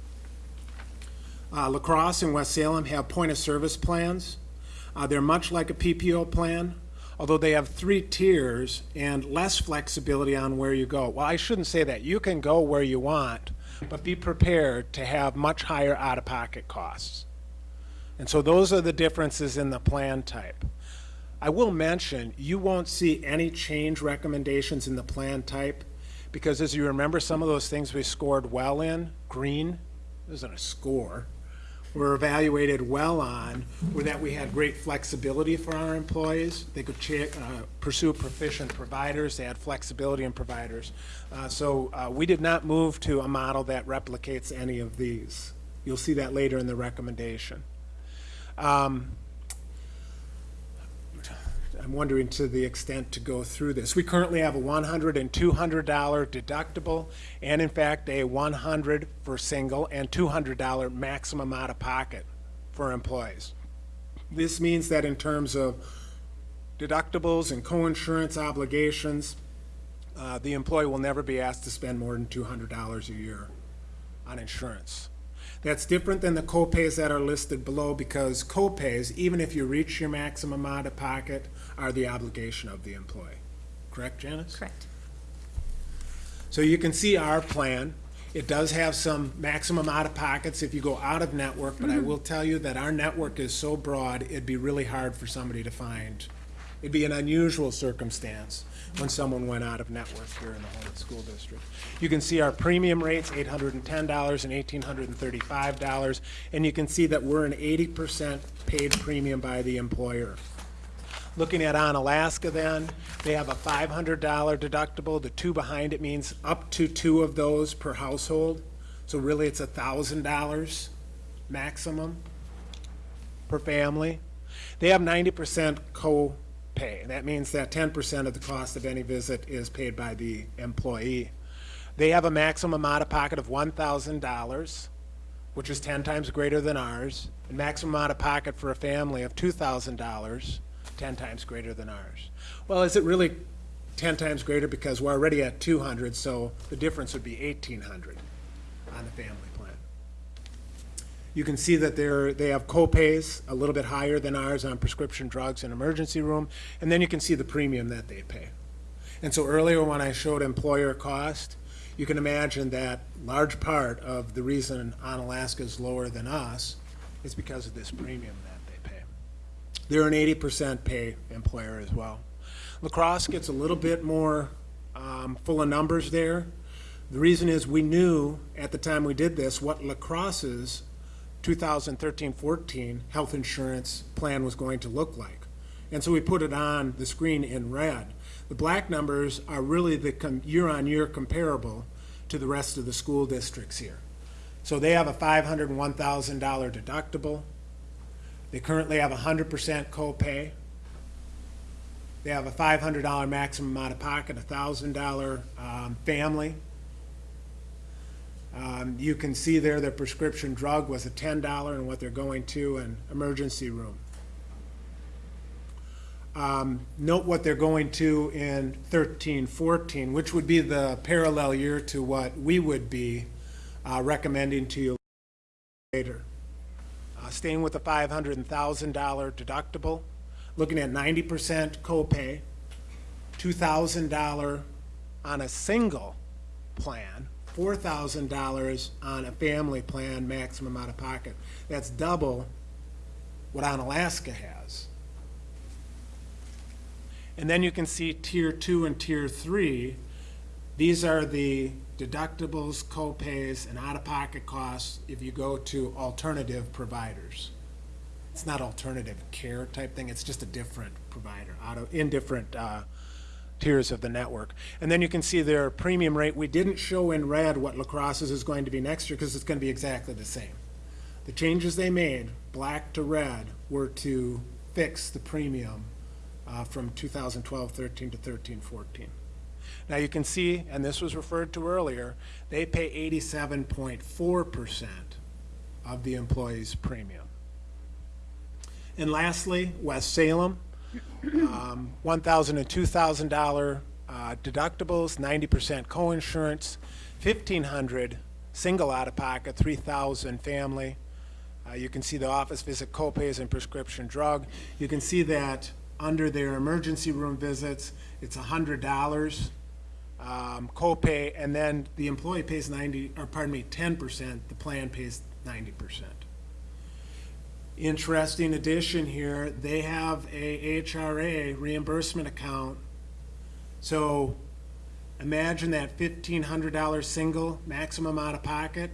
Uh, La Crosse and West Salem have point-of-service plans. Uh, They're much like a PPO plan, although they have three tiers and less flexibility on where you go. Well, I shouldn't say that. You can go where you want, but be prepared to have much higher out-of-pocket costs. And so those are the differences in the plan type. I will mention, you won't see any change recommendations in the plan type, because as you remember, some of those things we scored well in, green, isn't a score, were evaluated well on, were that we had great flexibility for our employees. They could uh, pursue proficient providers, they had flexibility in providers. Uh, So uh, we did not move to a model that replicates any of these. You'll see that later in the recommendation. Um, I'm wondering to the extent to go through this. We currently have a $100 and $200 deductible, and in fact, a 100 for single and $200 maximum out of pocket for employees. This means that in terms of deductibles and co-insurance obligations, uh, the employee will never be asked to spend more than $200 a year on insurance. That's different than the co-pays that are listed below because co-pays, even if you reach your maximum out of pocket, are the obligation of the employee. Correct, Janice? Correct. So you can see our plan. It does have some maximum out of pockets if you go out of network, but I mm-hmm. will tell you that our network is so broad, it'd be really hard for somebody to find. It'd be an unusual circumstance when someone went out of network here in the Holmen School District. You can see our premium rates, eight hundred and ten dollars and eighteen hundred and thirty-five dollars, and you can see that we're an eighty percent paid premium by the employer. Looking at Onalaska then, they have a five hundred dollar deductible. The two behind it means up to two of those per household. So really, it's thousand dollars maximum per family. They have ninety percent co-pay. That means that ten percent of the cost of any visit is paid by the employee. They have a maximum out-of-pocket of one thousand dollars, which is ten times greater than ours, and maximum out-of-pocket for a family of two thousand dollars, ten times greater than ours. Well, is it really ten times greater because we're already at two hundred, so the difference would be eighteen hundred on the family plan. You can see that they're, they have co-pays a little bit higher than ours on prescription drugs and emergency room, and then you can see the premium that they pay. And so earlier when I showed employer cost, you can imagine that large part of the reason Onalaska is lower than us is because of this premium that. They're an eighty percent pay employer as well. La Crosse gets a little bit more um, full of numbers there. The reason is we knew at the time we did this what La Crosse's 2013-14 health insurance plan was going to look like. And so we put it on the screen in red. The black numbers are really the year-on-year comparable to the rest of the school districts here. So they have a $501,000 deductible. They currently have 100% copay. They have a five hundred dollar maximum out of pocket, a thousand dollar, um, family. Um, you can see there their prescription drug was a ten dollar and what they're going to an emergency room. Um, note what they're going to in 13, 14, which would be the parallel year to what we would be, uh, recommending to you later. Uh, staying with a five hundred and thousand dollar deductible, looking at ninety percent copay, two thousand dollar on a single plan, four thousand dollars on a family plan, maximum out of pocket. That's double what Onalaska has. And then you can see tier two and tier three. These are the deductibles, copays, and out-of-pocket costs if you go to alternative providers. It's not alternative care type thing, it's just a different provider, out of, in different, uh, tiers of the network. And then you can see their premium rate. We didn't show in red what La Crosse's is going to be next year because it's going to be exactly the same. The changes they made, black to red, were to fix the premium uh, from 2012-13 to 13-14. Now you can see, and this was referred to earlier, they pay 87.4% of the employee's premium. And lastly, West Salem, um, $1,000 and $2,000 uh, deductibles, 90% coinsurance, 1,500 single out-of-pocket, 3,000 family. Uh, You can see the office visit copays and prescription drug. You can see that under their emergency room visits, it's $100 um, copay, and then the employee pays 90, or pardon me, 10%, the plan pays 90%. Interesting addition here, they have a HRA reimbursement account. So imagine that $1,500 single maximum out of pocket,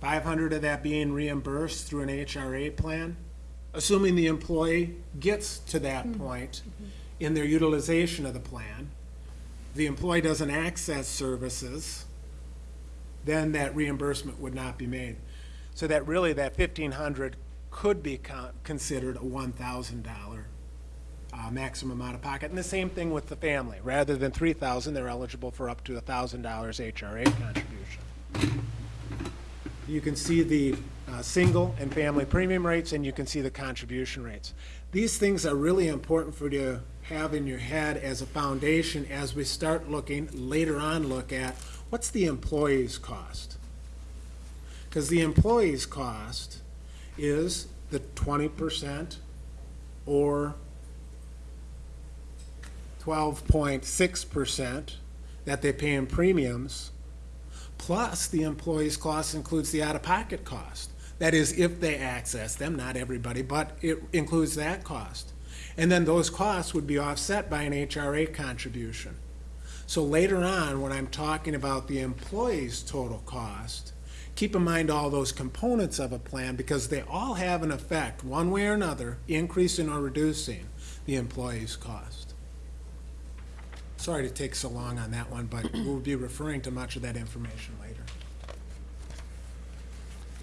500 of that being reimbursed through an HRA plan, assuming the employee gets to that point in their utilization of the plan. The employee doesn't access services, then that reimbursement would not be made. So that really, that 1,500 could be con- considered a $1,000 uh, maximum out of pocket. And the same thing with the family. Rather than 3,000, they're eligible for up to $1,000 HRA contribution. You can see the uh, single and family premium rates, and you can see the contribution rates. These things are really important for you have in your head as a foundation as we start looking, later on look at, what's the employee's cost? Because the employee's cost is the twenty percent or twelve point six percent that they pay in premiums, plus the employee's cost includes the out-of-pocket cost. That is, if they access them, not everybody, but it includes that cost. And then those costs would be offset by an HRA contribution. So later on, when I'm talking about the employee's total cost, keep in mind all those components of a plan because they all have an effect, one way or another, increasing or reducing the employee's cost. Sorry to take so long on that one, but we'll be referring to much of that information later.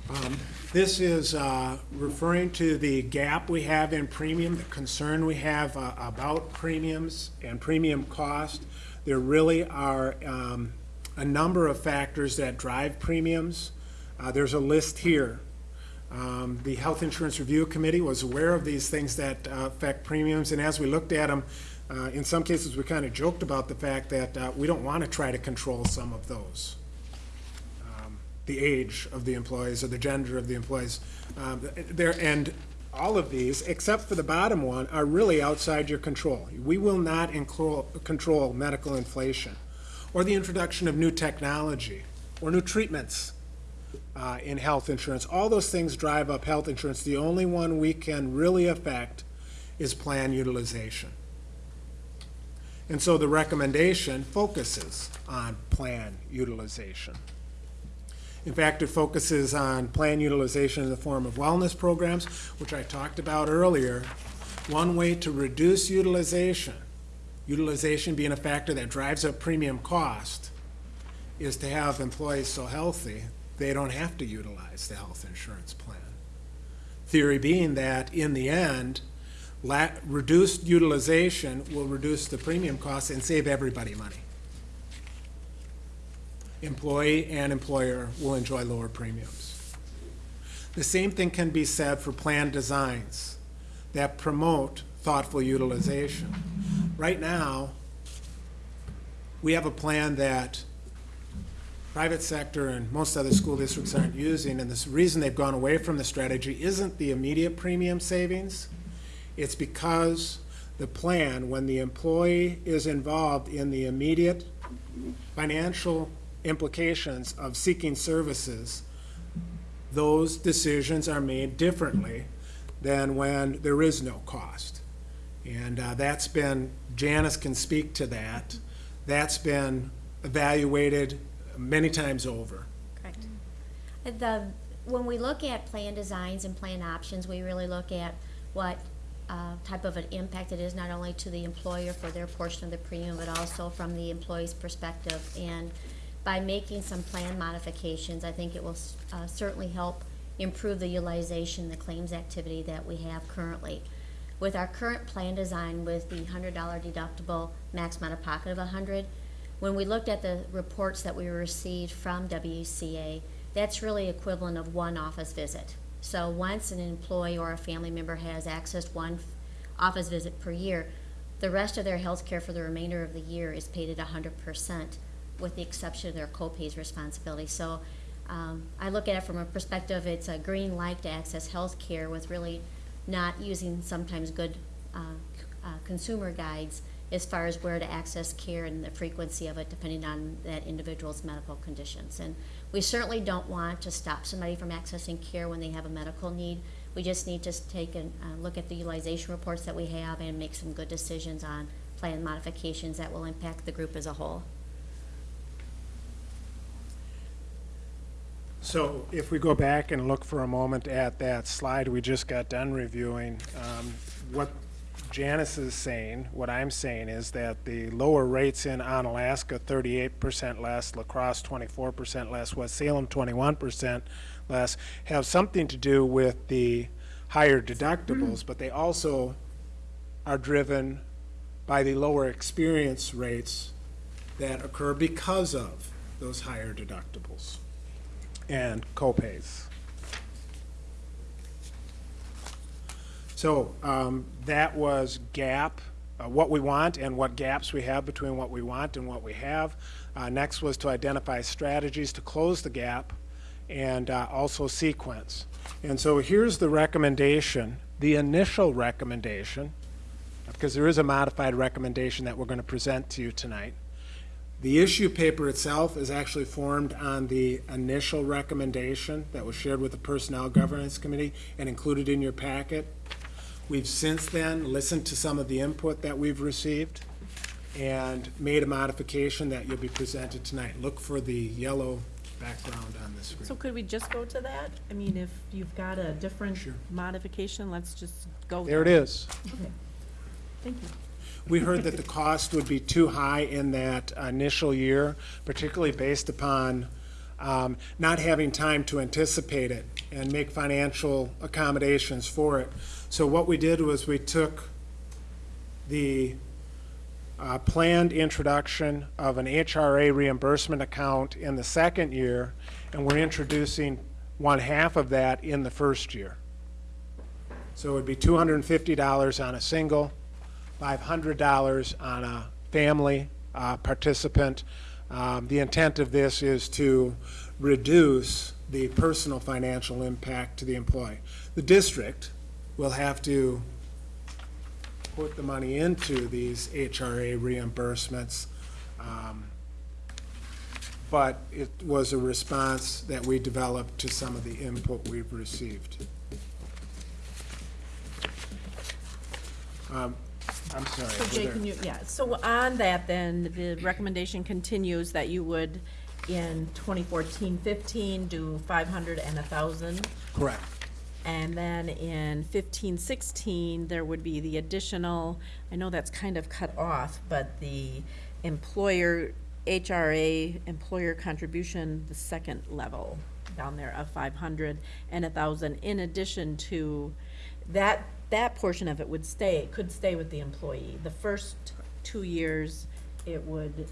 Um, This is uh, referring to the gap we have in premium, the concern we have uh, about premiums and premium cost. There really are um, a number of factors that drive premiums. Uh, There's a list here. Um, The Health Insurance Review Committee was aware of these things that uh, affect premiums, and as we looked at them, uh, in some cases, we kind of joked about the fact that uh, we don't want to try to control some of those the age of the employees or the gender of the employees. Um, There, and all of these, except for the bottom one, are really outside your control. We will not control medical inflation or the introduction of new technology or new treatments uh, in health insurance. All those things drive up health insurance. The only one we can really affect is plan utilization. And so the recommendation focuses on plan utilization. In fact, it focuses on plan utilization in the form of wellness programs, which I talked about earlier. One way to reduce utilization, utilization being a factor that drives up premium cost, is to have employees so healthy, they don't have to utilize the health insurance plan. Theory being that, in the end, reduced utilization will reduce the premium costs and save everybody money. Employee and employer will enjoy lower premiums. The same thing can be said for plan designs that promote thoughtful utilization. Right now, we have a plan that private sector and most other school districts aren't using, and the reason they've gone away from the strategy isn't the immediate premium savings. It's because the plan, when the employee is involved in the immediate financial implications of seeking services, those decisions are made differently than when there is no cost. And uh, that's been, Janice can speak to that, that's been evaluated many times over. Correct. Uh, The, when we look at plan designs and plan options, we really look at what uh, type of an impact it is, not only to the employer for their portion of the premium, but also from the employee's perspective. And by making some plan modifications, I think it will uh, certainly help improve the utilization, the claims activity that we have currently. With our current plan design with the hundred dollar deductible, max out of pocket of a hundred, when we looked at the reports that we received from WEA, that's really equivalent of one office visit. So once an employee or a family member has accessed one office visit per year, the rest of their health care for the remainder of the year is paid at hundred percent, with the exception of their co-pays responsibility. So um, I look at it from a perspective, it's a green light to access health care with really not using sometimes good uh, uh, consumer guides as far as where to access care and the frequency of it depending on that individual's medical conditions. And we certainly don't want to stop somebody from accessing care when they have a medical need. We just need to take a uh, look at the utilization reports that we have and make some good decisions on plan modifications that will impact the group as a whole. So if we go back and look for a moment at that slide we just got done reviewing, um, what Janice is saying, what I'm saying is that the lower rates in Onalaska, thirty-eight percent less, La Crosse, twenty-four percent less, West Salem, twenty-one percent less, have something to do with the higher deductibles, but they also are driven by the lower experience rates that occur because of those higher deductibles and co-pays. So um, that was gap, uh, what we want and what gaps we have between what we want and what we have. Uh, Next was to identify strategies to close the gap and uh, also sequence. And so here's the recommendation, the initial recommendation, because there is a modified recommendation that we're going to present to you tonight. The issue paper itself is actually formed on the initial recommendation that was shared with the Personnel Governance Committee and included in your packet. We've since then listened to some of the input that we've received and made a modification that you'll be presented tonight. Look for the yellow background on the screen. So could we just go to that? I mean, if you've got a different Sure. modification, let's just go. There it is. Thank you. We heard that the cost would be too high in that initial year, particularly based upon um, not having time to anticipate it and make financial accommodations for it. So what we did was we took the uh, planned introduction of an HRA reimbursement account in the second year, and we're introducing one half of that in the first year. So it would be two hundred and fifty dollars on a single, five hundred dollars on a family uh, participant. Um, The intent of this is to reduce the personal financial impact to the employee. The district will have to put the money into these HRA reimbursements. um, But it was a response that we developed to some of the input we've received. Um, I'm sorry. So Jay, can you, yeah, so on that then, the recommendation continues that you would in 2014-15 do 500 and 1,000. Correct. And then in 15-16, there would be the additional, I know that's kind of cut off, but the employer, HRA, employer contribution, the second level down there of five hundred and a thousand, in addition to, that that portion of it would stay, could stay with the employee. The first two years, it would,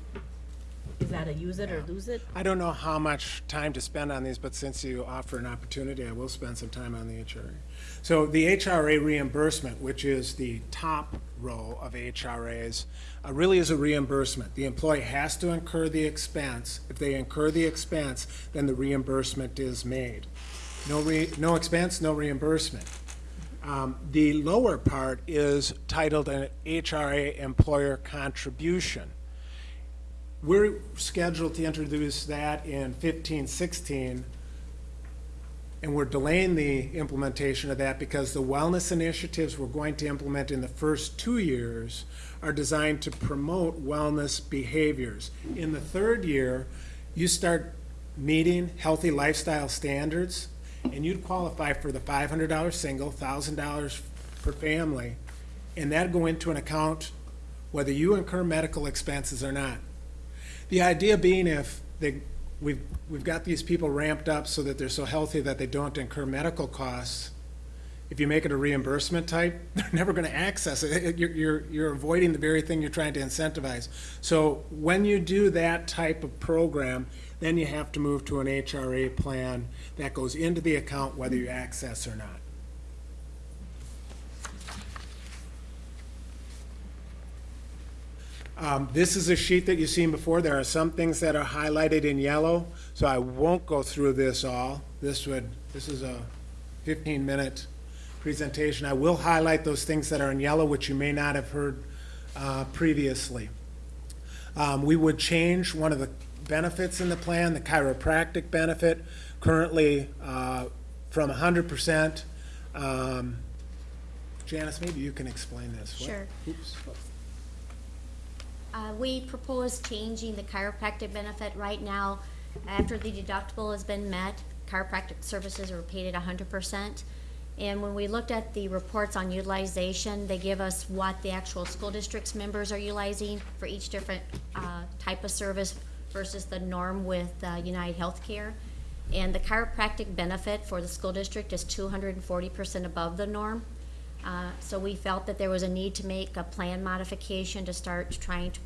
is that a use it or lose it? I don't know how much time to spend on these, but since you offer an opportunity, I will spend some time on the HRA. So the HRA reimbursement, which is the top row of HRAs, uh, really is a reimbursement. The employee has to incur the expense. If they incur the expense, then the reimbursement is made. No re, no expense, no reimbursement. Um, the lower part is titled an HRA employer contribution. We're scheduled to introduce that in fifteen, sixteen, and we're delaying the implementation of that because the wellness initiatives we're going to implement in the first two years are designed to promote wellness behaviors. In the third year, you start meeting healthy lifestyle standards, and you'd qualify for the five hundred dollar single, thousand dollars per family, and that'd go into an account whether you incur medical expenses or not. The idea being if they, we've, we've got these people ramped up so that they're so healthy that they don't incur medical costs, if you make it a reimbursement type, they're never gonna access it. You're, you're, you're avoiding the very thing you're trying to incentivize. So when you do that type of program, then you have to move to an HRA plan that goes into the account whether you access or not. Um, This is a sheet that you've seen before. There are some things that are highlighted in yellow, so I won't go through this all. This would, this is a 15-minute presentation. I will highlight those things that are in yellow, which you may not have heard uh, previously. Um, We would change one of the benefits in the plan, the chiropractic benefit, currently uh, from 100%. um, Janice, maybe you can explain this. What- Sure. Oops. Uh, we propose changing the chiropractic benefit right now. After the deductible has been met, chiropractic services are paid at hundred percent. And when we looked at the reports on utilization, they give us what the actual school district's members are utilizing for each different, uh, type of service versus the norm with, uh, United Healthcare. And the chiropractic benefit for the school district is two hundred and forty percent above the norm. Uh, So we felt that there was a need to make a plan modification to start trying to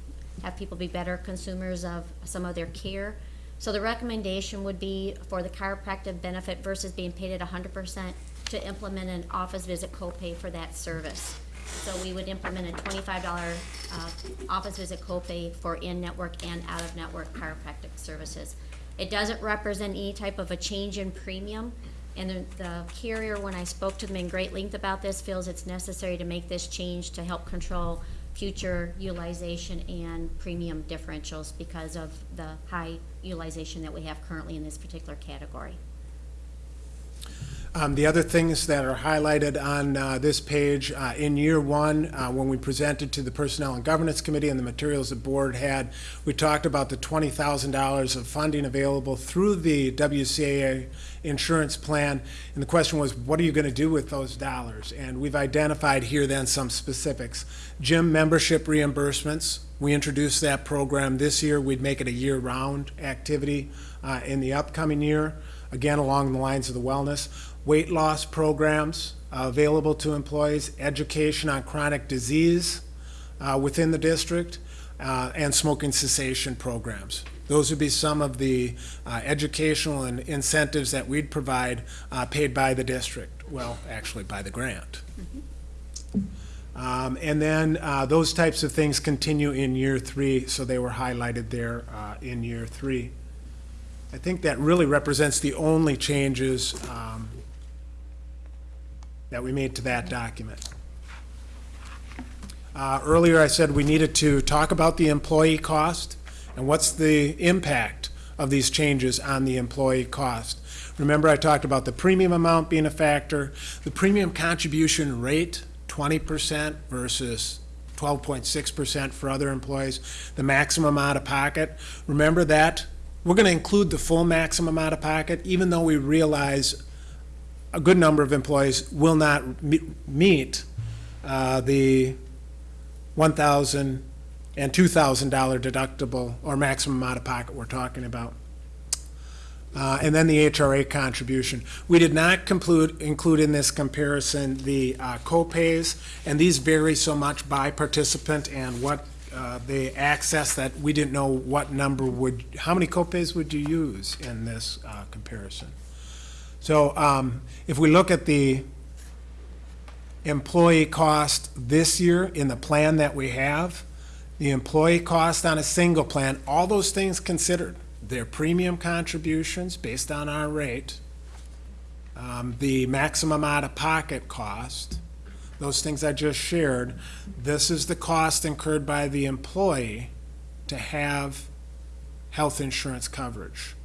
have people be better consumers of some of their care. So the recommendation would be for the chiropractic benefit versus being paid at hundred percent to implement an office visit copay for that service. So we would implement a twenty-five dollar uh, office visit copay for in-network and out-of-network chiropractic services. It doesn't represent any type of a change in premium, and the- the carrier, when I spoke to them in great length about this, feels it's necessary to make this change to help control future utilization and premium differentials because of the high utilization that we have currently in this particular category. Um, The other things that are highlighted on uh, this page, uh, in year one, uh, when we presented to the Personnel and Governance Committee and the materials the board had, we talked about the $20,000 of funding available through the WCAA insurance plan. And the question was, what are you going to do with those dollars? And we've identified here then some specifics. Gym membership reimbursements, we introduced that program this year. We'd make it a year-round activity uh, in the upcoming year again, along the lines of the wellness. Weight loss programs uh, available to employees, education on chronic disease uh, within the district, uh, and smoking cessation programs. Those would be some of the uh, educational and incentives that we'd provide uh, paid by the district, well, actually by the grant. Um, And then uh, those types of things continue in year three, so they were highlighted there in year three. I think that really represents the only changes um, that we made to that document. Uh, Earlier, I said we needed to talk about the employee cost and what's the impact of these changes on the employee cost. Remember, I talked about the premium amount being a factor, the premium contribution rate, twenty percent versus twelve point six percent for other employees, the maximum out of pocket. Remember that, we're gonna include the full maximum out of pocket, even though we realize a good number of employees will not me- meet uh, the $1,000 and $2,000 deductible or maximum out of pocket we're talking about. Uh, and then the HRA contribution. We did not include in this comparison the uh, co-pays, and these vary so much by participant and what uh, they access that we didn't know what number would, how many co-pays would you use in this uh, comparison? So um, if we look at the employee cost this year in the plan that we have, the employee cost on a single plan, all those things considered, their premium contributions based on our rate, um, the maximum out-of-pocket cost, those things I just shared, this is the cost incurred by the employee to have health insurance coverage.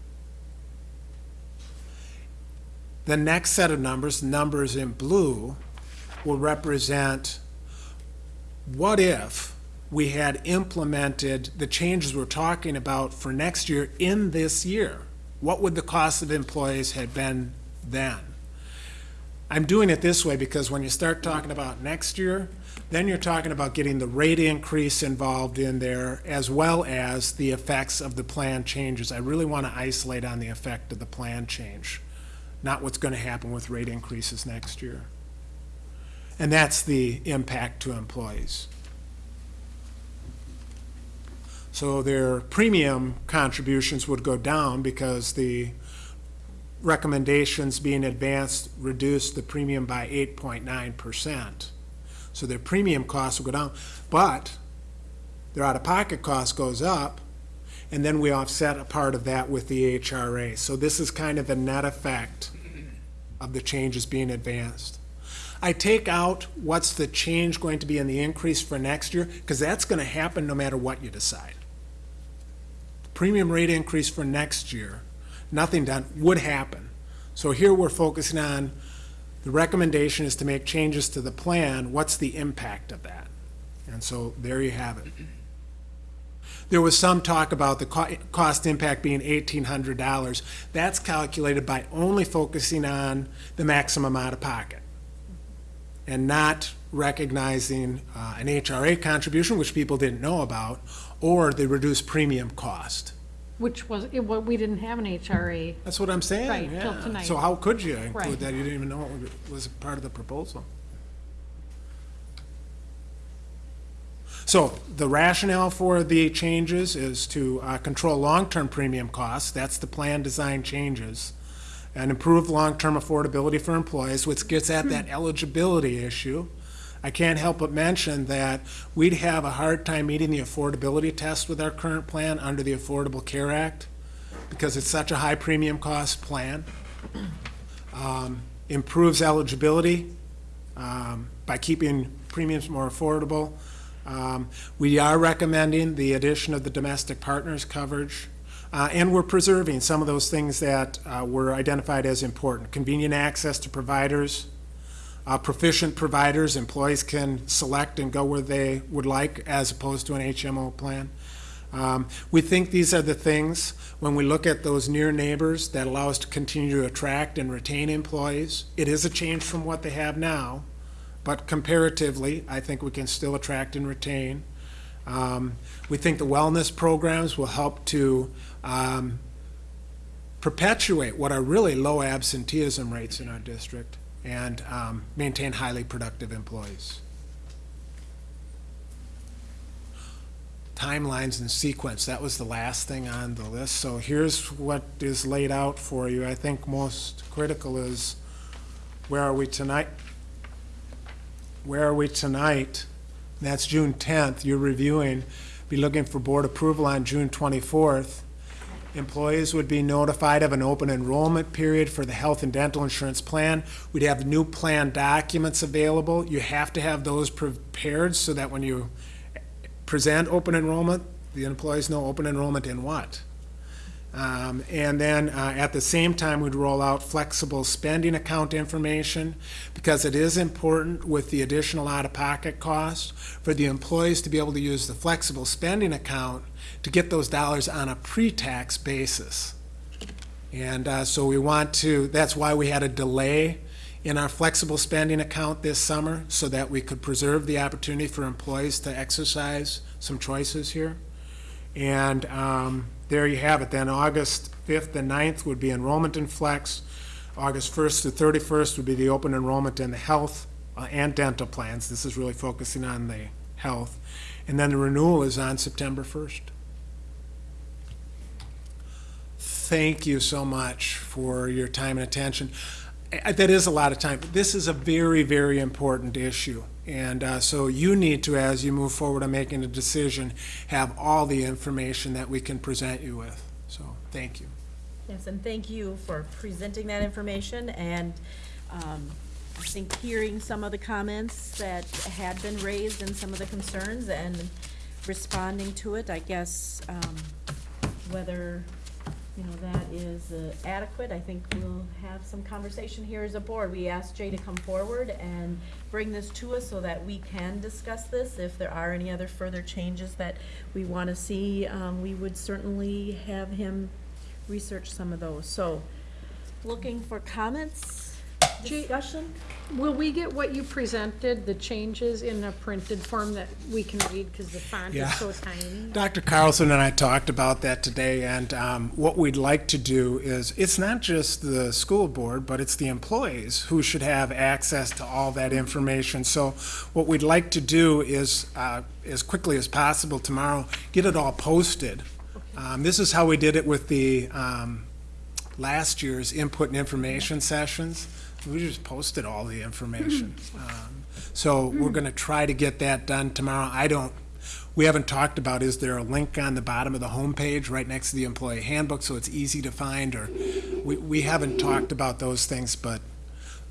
The next set of numbers, numbers in blue, will represent what if we had implemented the changes we're talking about for next year in this year? What would the cost of employees have been then? I'm doing it this way because when you start talking about next year, then you're talking about getting the rate increase involved in there as well as the effects of the plan changes. I really want to isolate on the effect of the plan change, not what's going to happen with rate increases next year. And that's the impact to employees. So their premium contributions would go down because the recommendations being advanced reduced the premium by 8.9%. So their premium costs will go down, but their out-of-pocket cost goes up, and then we offset a part of that with the HRA. So this is kind of the net effect of the changes being advanced. I take out what's the change going to be in the increase for next year, because that's going to happen no matter what you decide. Premium rate increase for next year, nothing done, would happen. So here we're focusing on, the recommendation is to make changes to the plan, what's the impact of that? And so there you have it. There was some talk about the co- cost impact being eighteen hundred dollars. That's calculated by only focusing on the maximum out of pocket and not recognizing uh, an HRA contribution, which people didn't know about, or the reduced premium cost. Which was, it, wa- we didn't have an HRA. That's what I'm saying, Right, till yeah. tonight. So how could you Right. include that? You didn't even know it was part of the proposal. So the rationale for the changes is to uh, control long-term premium costs, that's the plan design changes, and improve long-term affordability for employees, which gets at that eligibility issue. I can't help but mention that we'd have a hard time meeting the affordability test with our current plan under the Affordable Care Act because it's such a high premium cost plan. Um, Improves eligibility um, by keeping premiums more affordable. Um, We are recommending the addition of the domestic partners coverage. Uh, And we're preserving some of those things that uh, were identified as important. Convenient access to providers, uh, proficient providers, employees can select and go where they would like as opposed to an HMO plan. Um, We think these are the things, when we look at those near neighbors, that allow us to continue to attract and retain employees. It is a change from what they have now, but comparatively, I think we can still attract and retain. Um, We think the wellness programs will help to um, perpetuate what are really low absenteeism rates in our district and um, maintain highly productive employees. Timelines and sequence, that was the last thing on the list. So here's what is laid out for you. I think most critical is, where are we tonight? Where are we tonight? That's June 10th. You're reviewing, be looking for board approval on June 24th. Employees would be notified of an open enrollment period for the health and dental insurance plan. We'd have new plan documents available. You have to have those prepared so that when you present open enrollment, the employees know open enrollment in what. Um, And then uh, at the same time, we'd roll out flexible spending account information because it is important with the additional out-of-pocket cost for the employees to be able to use the flexible spending account to get those dollars on a pre-tax basis. And uh, so we want to, that's why we had a delay in our flexible spending account this summer so that we could preserve the opportunity for employees to exercise some choices here. And um, there you have it. Then August 5th and 9th would be enrollment in Flex. August 1st to 31st would be the open enrollment in the health uh, and dental plans. This is really focusing on the health. And then the renewal is on September 1st. Thank you so much for your time and attention. That is a lot of time. This is a very, very important issue. And uh, so you need to, as you move forward on making a decision, have all the information that we can present you with. So, thank you. Yes, and thank you for presenting that information, and um, I think hearing some of the comments that had been raised and some of the concerns and responding to it, I guess, um, whether, you know, that is uh, adequate, I think we'll have some conversation here as a board. We asked Jay to come forward and bring this to us so that we can discuss this. If there are any other further changes that we want to see, um, we would certainly have him research some of those. So, looking for comments, discussion? Will we get what you presented, the changes in a printed form that we can read because the font Yeah. is so tiny? Dr. Carlson and I talked about that today, and um, what we'd like to do is, it's not just the school board, but it's the employees who should have access to all that information. So what we'd like to do is, uh, as quickly as possible tomorrow, get it all posted. Um, This is how we did it with the um, last year's input and information sessions. We just posted all the information. Um, So we're going to try to get that done tomorrow. I don't, we haven't talked about, is there a link on the bottom of the homepage right next to the employee handbook so it's easy to find? Or, we, we haven't talked about those things, but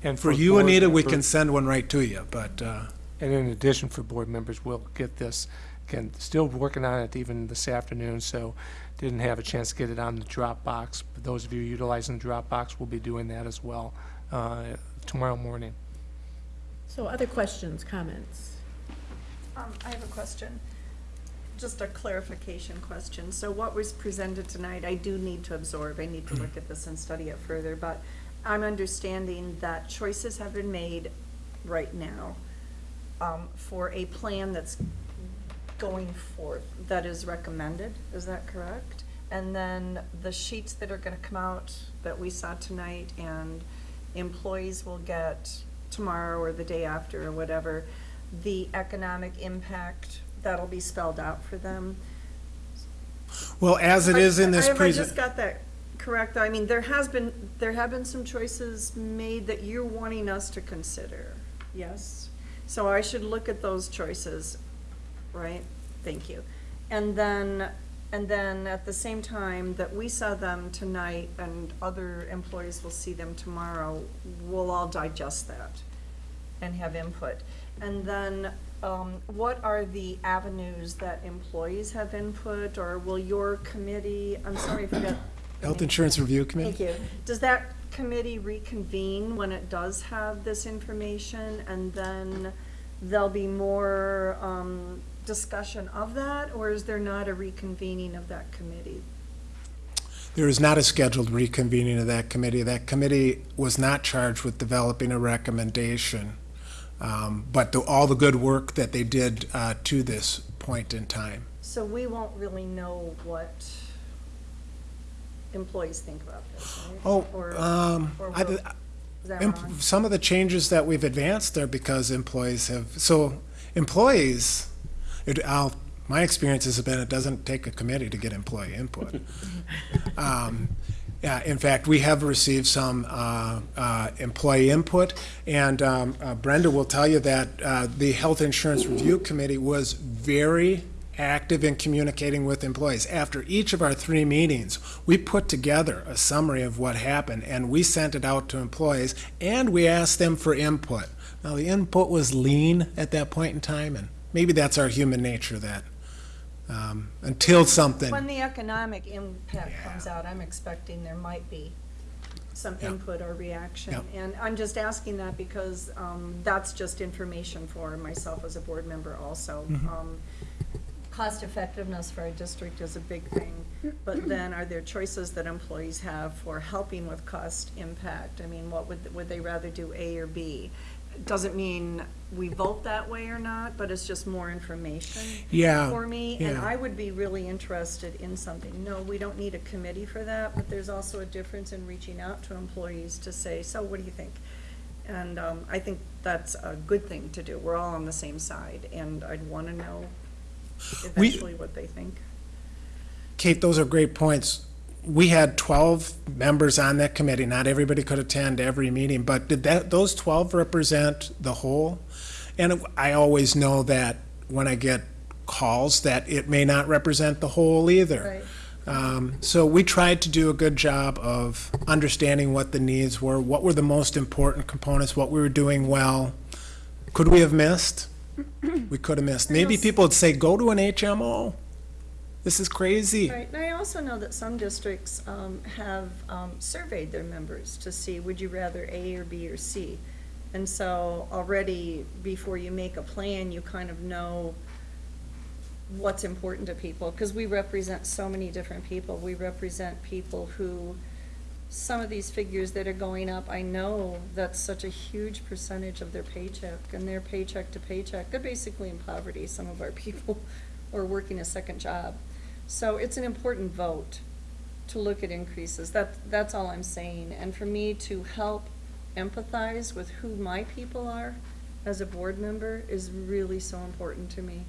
And for you, board Anita, we members- can send one right to you, but, uh, And in addition, for board members, we'll get this, again, still working on it even this afternoon, so didn't have a chance to get it on the Dropbox. But those of you utilizing the Dropbox will be doing that as well uh, tomorrow morning. So other questions, comments? Um, I have a question, just a clarification question. So what was presented tonight, I do need to absorb, I need to look at this and study it further, but I'm understanding that choices have been made right now um, for a plan that's going forth, that is recommended, is that correct? And then the sheets that are gonna come out that we saw tonight and employees will get tomorrow or the day after or whatever, the economic impact, that'll be spelled out for them. well, as it is in this I present. just got that correct? though. I mean, there has been, there have been some choices made that you're wanting us to consider, yes? So I should look at those choices, right? Thank you. And then, and then at the same time that we saw them tonight and other employees will see them tomorrow, we'll all digest that and have input. And then, um, what are the avenues that employees have input, or will your committee, I'm sorry, I forgot. the Health. Insurance Review Committee? Thank you. Does that committee reconvene when it does have this information, and then there'll be more, um, discussion of that, or is there not a reconvening of that committee? There is not a scheduled reconvening of that committee. That committee was not charged with developing a recommendation. Um, But the- all the good work that they did uh, to this point in time. So we won't really know what employees think about this, right? Oh, Or- um, or I- will- Is that wrong? Some of the changes that we've advanced are because employees have, so employees, it, I'll, my experience has been it doesn't take a committee to get employee input. Um, Yeah, in fact, we have received some uh, uh, employee input, and um, uh, Brenda will tell you that uh, the Health Insurance Review Committee was very active in communicating with employees. After each of our three meetings, we put together a summary of what happened, and we sent it out to employees, and we asked them for input. Now, the input was lean at that point in time, and maybe that's our human nature that, um, until something. When the economic impact comes out, I'm expecting there might be some Yeah. input or reaction. Yeah. And I'm just asking that because um, that's just information for myself as a board member also. Mhm. Um, Cost effectiveness for a district is a big thing, but then are there choices that employees have for helping with cost impact? I mean, what would, would they rather do A or B? Doesn't mean we vote that way or not, but it's just more information. Yeah, For me, and yeah. I would be really interested in something. No, we don't need a committee for that, but there's also a difference in reaching out to employees to say, so what do you think? And, um, I think that's a good thing to do. We're all on the same side, and I'd wanna know We- eventually what they think. Kate, those are great points. We had twelve members on that committee. Not everybody could attend every meeting, but did that, those twelve represent the whole? And I always know that when I get calls, that it may not represent the whole either. Right. Um, so we tried to do a good job of understanding what the needs were, what were the most important components, what we were doing well. Could we have missed? We could have missed. Maybe people would say, go to an HMO. This is crazy. Right, and I also know that some districts um, have um, surveyed their members to see, would you rather A or B or C? And so already, before you make a plan, you kind of know what's important to people, because we represent so many different people. We represent people who, some of these figures that are going up, I know that's such a huge percentage of their paycheck, and their paycheck to paycheck, they're basically in poverty, some of our people, or working a second job. So it's an important vote to look at increases. That, that's all I'm saying. And for me to help empathize with who my people are as a board member is really so important to me.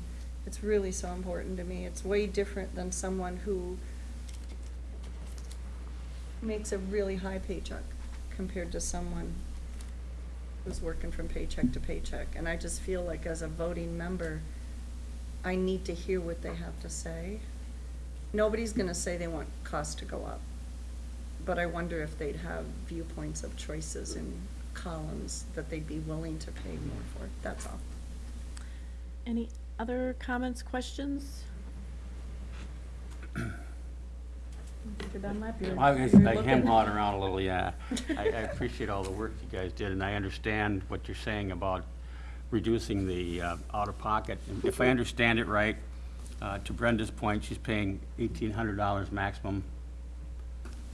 It's really so important to me. It's way different than someone who makes a really high paycheck compared to someone who's working from paycheck to paycheck. And I just feel like as a voting member, I need to hear what they have to say. Nobody's gonna say they want costs to go up, but I wonder if they'd have viewpoints of choices in columns that they'd be willing to pay more for, that's all. Any other comments, questions? Mr. Dunlap, you're- I was, you're I looking- hawing around a little, yeah. I, I appreciate all the work you guys did, and I understand what you're saying about reducing the uh, out-of-pocket. And If I understand it right, uh, to Brenda's point, she's paying eighteen hundred dollars maximum,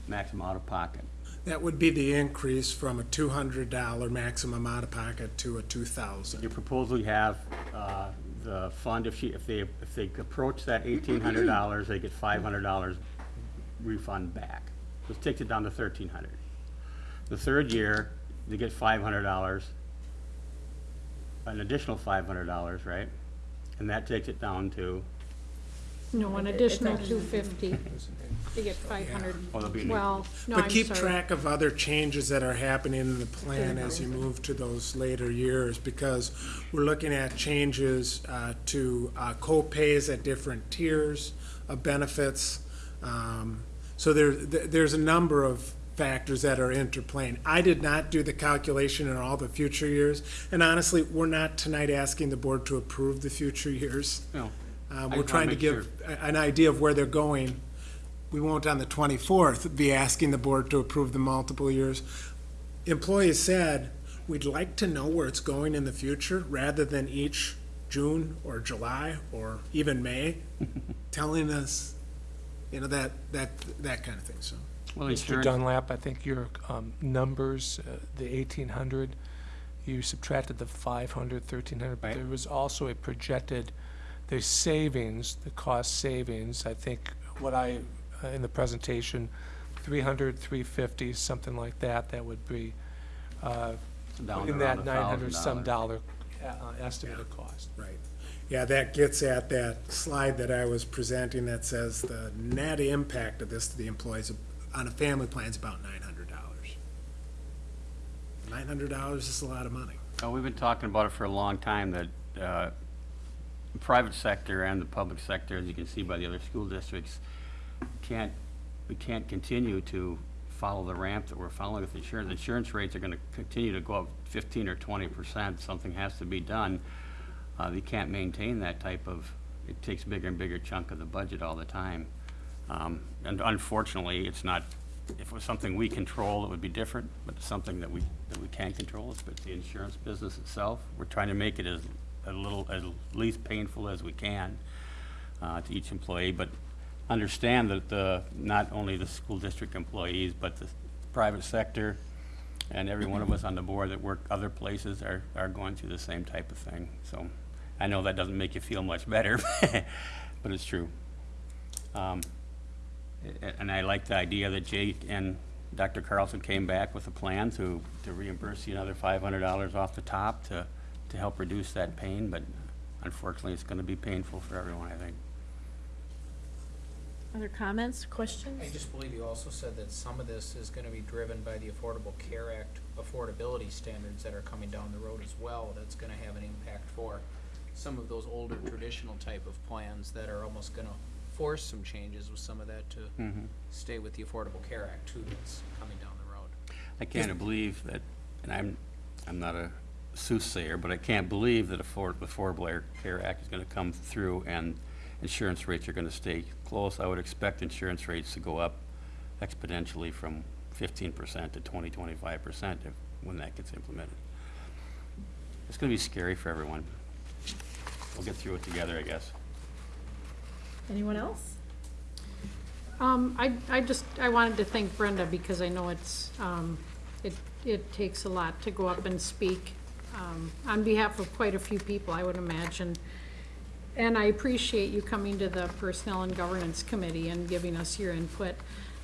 maximum out-of-pocket. That would be the increase from a two hundred dollar maximum out of pocket to a two thousand. Your proposal, you have uh, the fund, if she, if they, if they approach that eighteen hundred dollars, they get five hundred dollars refund back. This takes it down to thirteen hundred. The third year, they get five hundred dollars, an additional five hundred dollars, right? And that takes it down to, No, an additional two fifty. You get five hundred. oh, there'll be, an- Well, no, But I'm keep track of other changes that are happening in the plan as you move to those later years, because we're looking at changes uh, to uh, co-pays at different tiers of benefits. Um, So there, th- there's a number of factors that are interplaying. I did not do the calculation in all the future years, and honestly, we're not tonight asking the board to approve the future years. no. Uh, We're trying to make give a- an idea of where they're going. We won't on the 24th be asking the board to approve the multiple years. Employees said, we'd like to know where it's going in the future, rather than each June or July or even May, telling us, you know, that, that, that kind of thing, so. Well, Mr. insurance, Dunlap, I think your um, numbers, uh, the 1,800, you subtracted the 500, 1,300, but Right. there was also a projected, the savings, the cost savings, I think, what I, uh, in the presentation, 300, 350, something like that, that would be uh, down in around that a 900 some thousand dollar uh, estimated cost. Right. Yeah, that gets at that slide that I was presenting that says the net impact of this to the employees on a family plan is about nine hundred dollars. Nine hundred dollars is a lot of money. Oh, we've been talking about it for a long time, that uh, the private sector and the public sector, as you can see by the other school districts, can't, we can't continue to follow the ramp that we're following with insurance. Insurance rates are gonna continue to go up fifteen or twenty percent. Something has to be done. Uh, can't maintain that type of, it takes bigger and bigger chunk of the budget all the time. Um, And unfortunately, it's not, if it was something we control, it would be different, but it's something that we, that we can't control, it's it's the insurance business itself. We're trying to make it as, a little, as least painful as we can uh, to each employee, but understand that the, not only the school district employees, but the private sector, And every one of us on the board that work other places are, are going through the same type of thing. So I know that doesn't make you feel much better, but it's true. Um, And I like the idea that Jake and Dr. Carlson came back with a plan to, to reimburse you another five hundred dollars off the top to, to help reduce that pain, but unfortunately, it's gonna be painful for everyone, I think. Other comments, questions? I just believe you also said that some of this is gonna be driven by the Affordable Care Act affordability standards that are coming down the road as well. That's gonna have an impact for some of those older traditional type of plans that are almost gonna force some changes with some of that to Mhm. stay with the Affordable Care Act too that's coming down the road. I can't believe that, and I'm, I'm not a soothsayer, but I can't believe that Afford- the Affordable Care Act is gonna come through and insurance rates are gonna stay close. I would expect insurance rates to go up exponentially from fifteen percent to 20, 25 percent if, when that gets implemented. It's gonna be scary for everyone. We'll get through it together, I guess. Anyone else? Um, I, I just, I wanted to thank Brenda because I know it's, um, it, it takes a lot to go up and speak, um, on behalf of quite a few people, I would imagine. And I appreciate you coming to the Personnel and Governance Committee and giving us your input.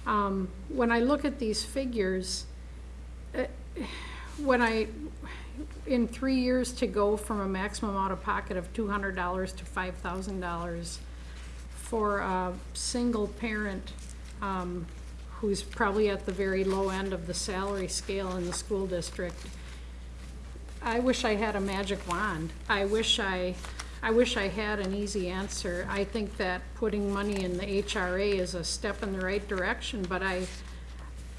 Um, when I look at these figures, uh, when I, in three years to go from a maximum out-of-pocket of two hundred dollars to five thousand dollars, for a single parent um, who's probably at the very low end of the salary scale in the school district. I wish I had a magic wand. I wish I, I wish I had an easy answer. I think that putting money in the HRA is a step in the right direction, but I,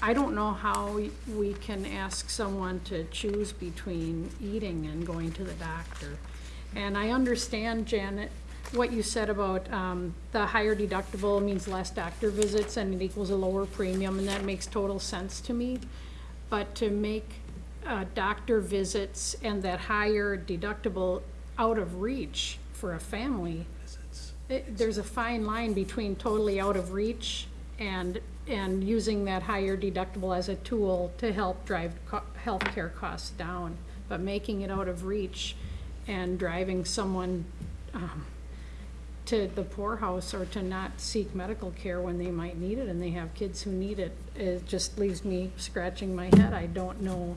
I don't know how we- can ask someone to choose between eating and going to the doctor. And I understand, Janet, what you said about um, the higher deductible means less doctor visits and it equals a lower premium, and that makes total sense to me. But to make uh, doctor visits and that higher deductible out of reach for a family, it- there's a fine line between totally out of reach and, and using that higher deductible as a tool to help drive co- healthcare costs down. But making it out of reach and driving someone um, to the poorhouse or to not seek medical care when they might need it and they have kids who need it, it just leaves me scratching my head. I don't know,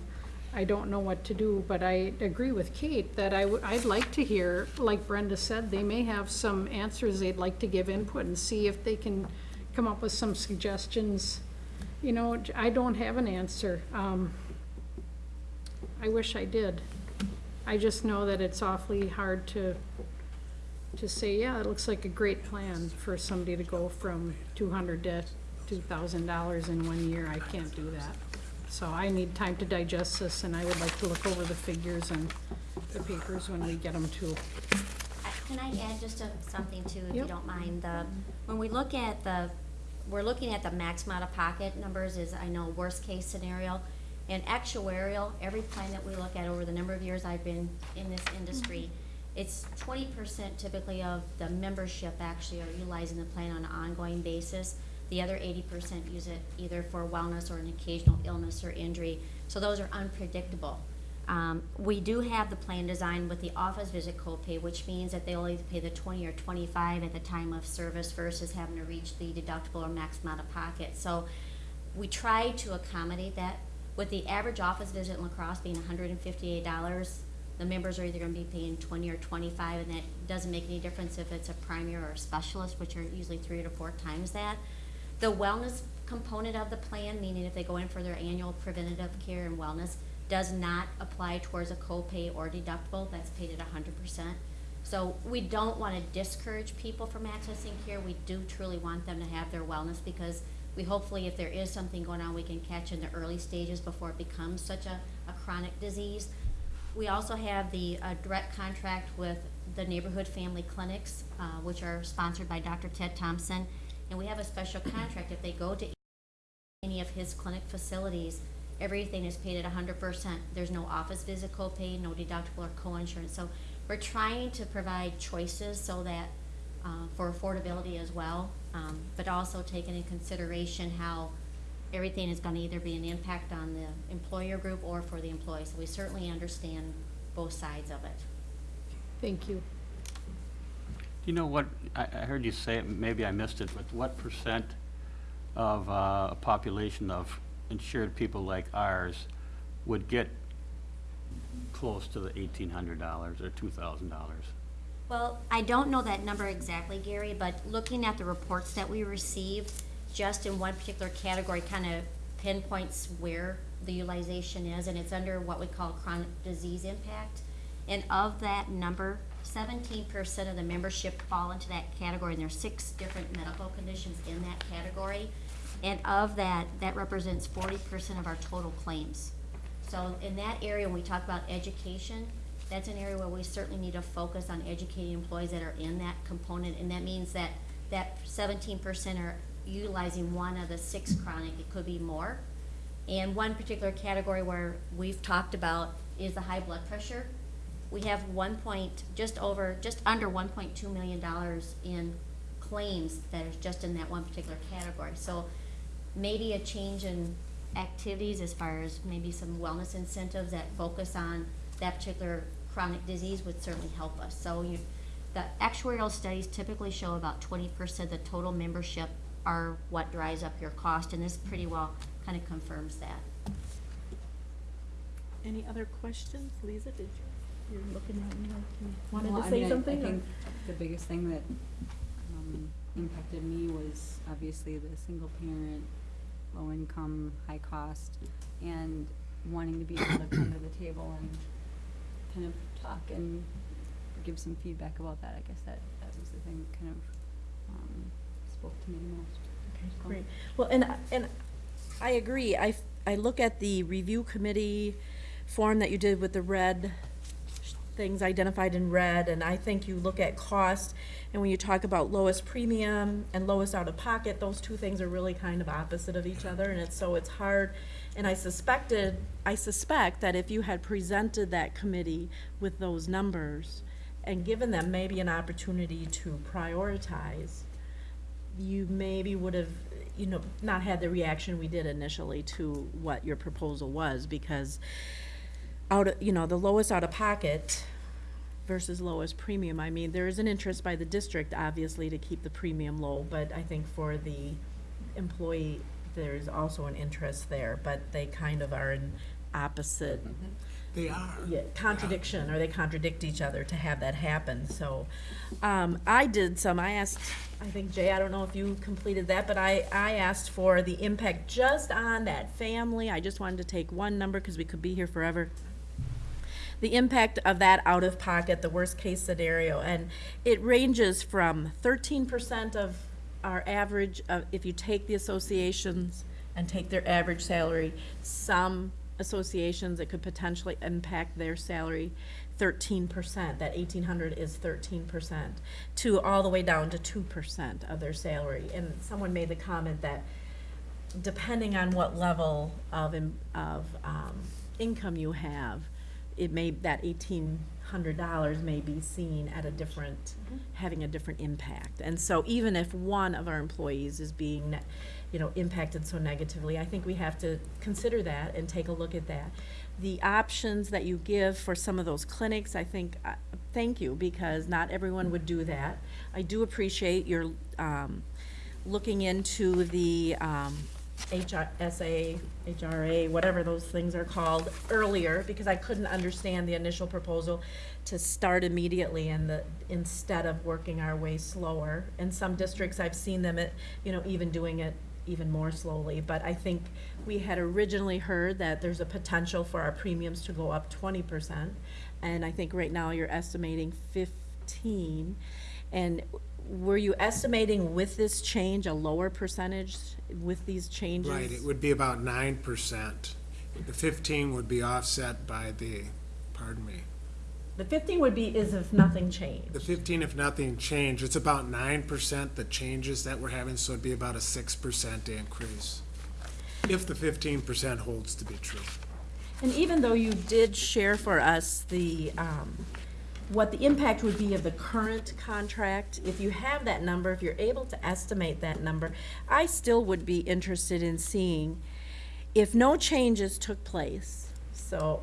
I don't know what to do, but I agree with Kate that I would, I'd like to hear, like Brenda said, they may have some answers they'd like to give input and see if they can come up with some suggestions. You know, I don't have an answer. Um, I wish I did. I just know that it's awfully hard to, to say, yeah, it looks like a great plan for somebody to go from two hundred to two thousand dollars in one year. I can't do that. So I need time to digest this, and I would like to look over the figures and the papers when we get them too. Can I add just a- something too, if you Yep. don't mind? The, when we look at the, we're looking at the maximum out-of-pocket numbers is, I know, worst-case scenario. And actuarial, every plan that we look at over the number of years I've been in this industry, mm-hmm. it's twenty percent typically of the membership actually are utilizing the plan on an ongoing basis. The other eighty percent use it either for wellness or an occasional illness or injury. So those are unpredictable. Um, we do have the plan designed with the office visit copay, which means that they only pay the twenty or twenty-five at the time of service versus having to reach the deductible or maximum out of pocket. So we try to accommodate that. With the average office visit in La Crosse being hundred and fifty-eight dollars, the members are either gonna be paying twenty or twenty-five, and that doesn't make any difference if it's a primary or a specialist, which are usually three to four times that. The wellness component of the plan, meaning if they go in for their annual preventative care and wellness, does not apply towards a copay or deductible, that's paid at hundred percent. So we don't wanna discourage people from accessing care, we do truly want them to have their wellness, because we hopefully, if there is something going on, we can catch in the early stages before it becomes such a, a chronic disease. We also have the uh, direct contract with the neighborhood family clinics, uh, which are sponsored by Dr. Ted Thompson. And we have a special contract, if they go to any of his clinic facilities, everything is paid at hundred percent. There's no office visit copay, no deductible or co-insurance. So we're trying to provide choices so that, uh, for affordability as well, um, but also taking in consideration how everything is gonna either be an impact on the employer group or for the employees. So we certainly understand both sides of it. Thank you. Do you know what, I, I heard you say it, maybe I missed it, but what percent of uh, a population of insured people like ours would get close to the eighteen hundred dollars or two thousand dollars? Well, I don't know that number exactly, Gary, but looking at the reports that we received, just in one particular category kind of pinpoints where the utilization is, and it's under what we call chronic disease impact. And of that number, seventeen percent of the membership fall into that category, and there's six different medical conditions in that category. And of that, that represents forty percent of our total claims. So in that area, when we talk about education, that's an area where we certainly need to focus on educating employees that are in that component, and that means that, that seventeen percent are utilizing one of the six chronic, it could be more. And one particular category where we've talked about is the high blood pressure. We have one point, just over, just under one point two million dollars in claims that is just in that one particular category. So maybe a change in activities as far as maybe some wellness incentives that focus on that particular chronic disease would certainly help us. So you, the actuarial studies typically show about twenty percent of the total membership are what drives up your cost, and this pretty well kind of confirms that. Any other questions? Lisa, did you, you're looking at me like you wanted Well, to I say I- something? I or- think the biggest thing that um, impacted me was obviously the single parent, low income, high cost, and wanting to be able to come to the table and kind of talk and give some feedback about that. I guess that, that was the thing that kind of um, spoke to me the most. So- Great. Well, and, and I agree. I, I look at the review committee form that you did with the red things identified in red, and I think you look at cost, and when you talk about lowest premium and lowest out-of-pocket, those two things are really kind of opposite of each other, and it's, so it's hard. And I suspected, I suspect that if you had presented that committee with those numbers and given them maybe an opportunity to prioritize, you maybe would have, you know, not had the reaction we did initially to what your proposal was, because out, of you know, the lowest out-of-pocket versus lowest premium, I mean, there is an interest by the district, obviously, to keep the premium low, but I think for the employee, there's also an interest there, but they kind of are in opposite They are. yeah, contradiction, or they contradict each other to have that happen, so. Um, I did some, I asked, I think Jay, I don't know if you completed that, but I, I asked for the impact just on that family, I just wanted to take one number, cause we could be here forever. The impact of that out of pocket, the worst case scenario, and it ranges from thirteen percent of our average, uh, if you take the associations and take their average salary, some associations, it could potentially impact their salary thirteen percent, that eighteen hundred is thirteen percent, to all the way down to two percent of their salary. And someone made the comment that depending on what level of, of, um, income you have, it may, that eighteen hundred dollars may be seen at a different, having a different impact. And so even if one of our employees is being, ne- you know, impacted so negatively, I think we have to consider that and take a look at that. The options that you give for some of those clinics, I think, uh, thank you, because not everyone would do that. I do appreciate your, um, looking into the, um, HRSA, HRA, whatever those things are called, earlier, because I couldn't understand the initial proposal to start immediately and the, instead of working our way slower. In some districts, I've seen them, at, you know, even doing it even more slowly, but I think we had originally heard that there's a potential for our premiums to go up twenty percent, and I think right now you're estimating fifteen. And were you estimating with this change a lower percentage with these changes? Right, it would be about nine percent. The fifteen would be offset by the, pardon me, The fifteen would be is if nothing changed. the fifteen if nothing changed, it's about nine percent the changes that we're having, so it'd be about a six percent increase. If the fifteen percent holds to be true. And even though you did share for us the, um, what the impact would be of the current contract. If you have that number, if you're able to estimate that number, I still would be interested in seeing if no changes took place, so,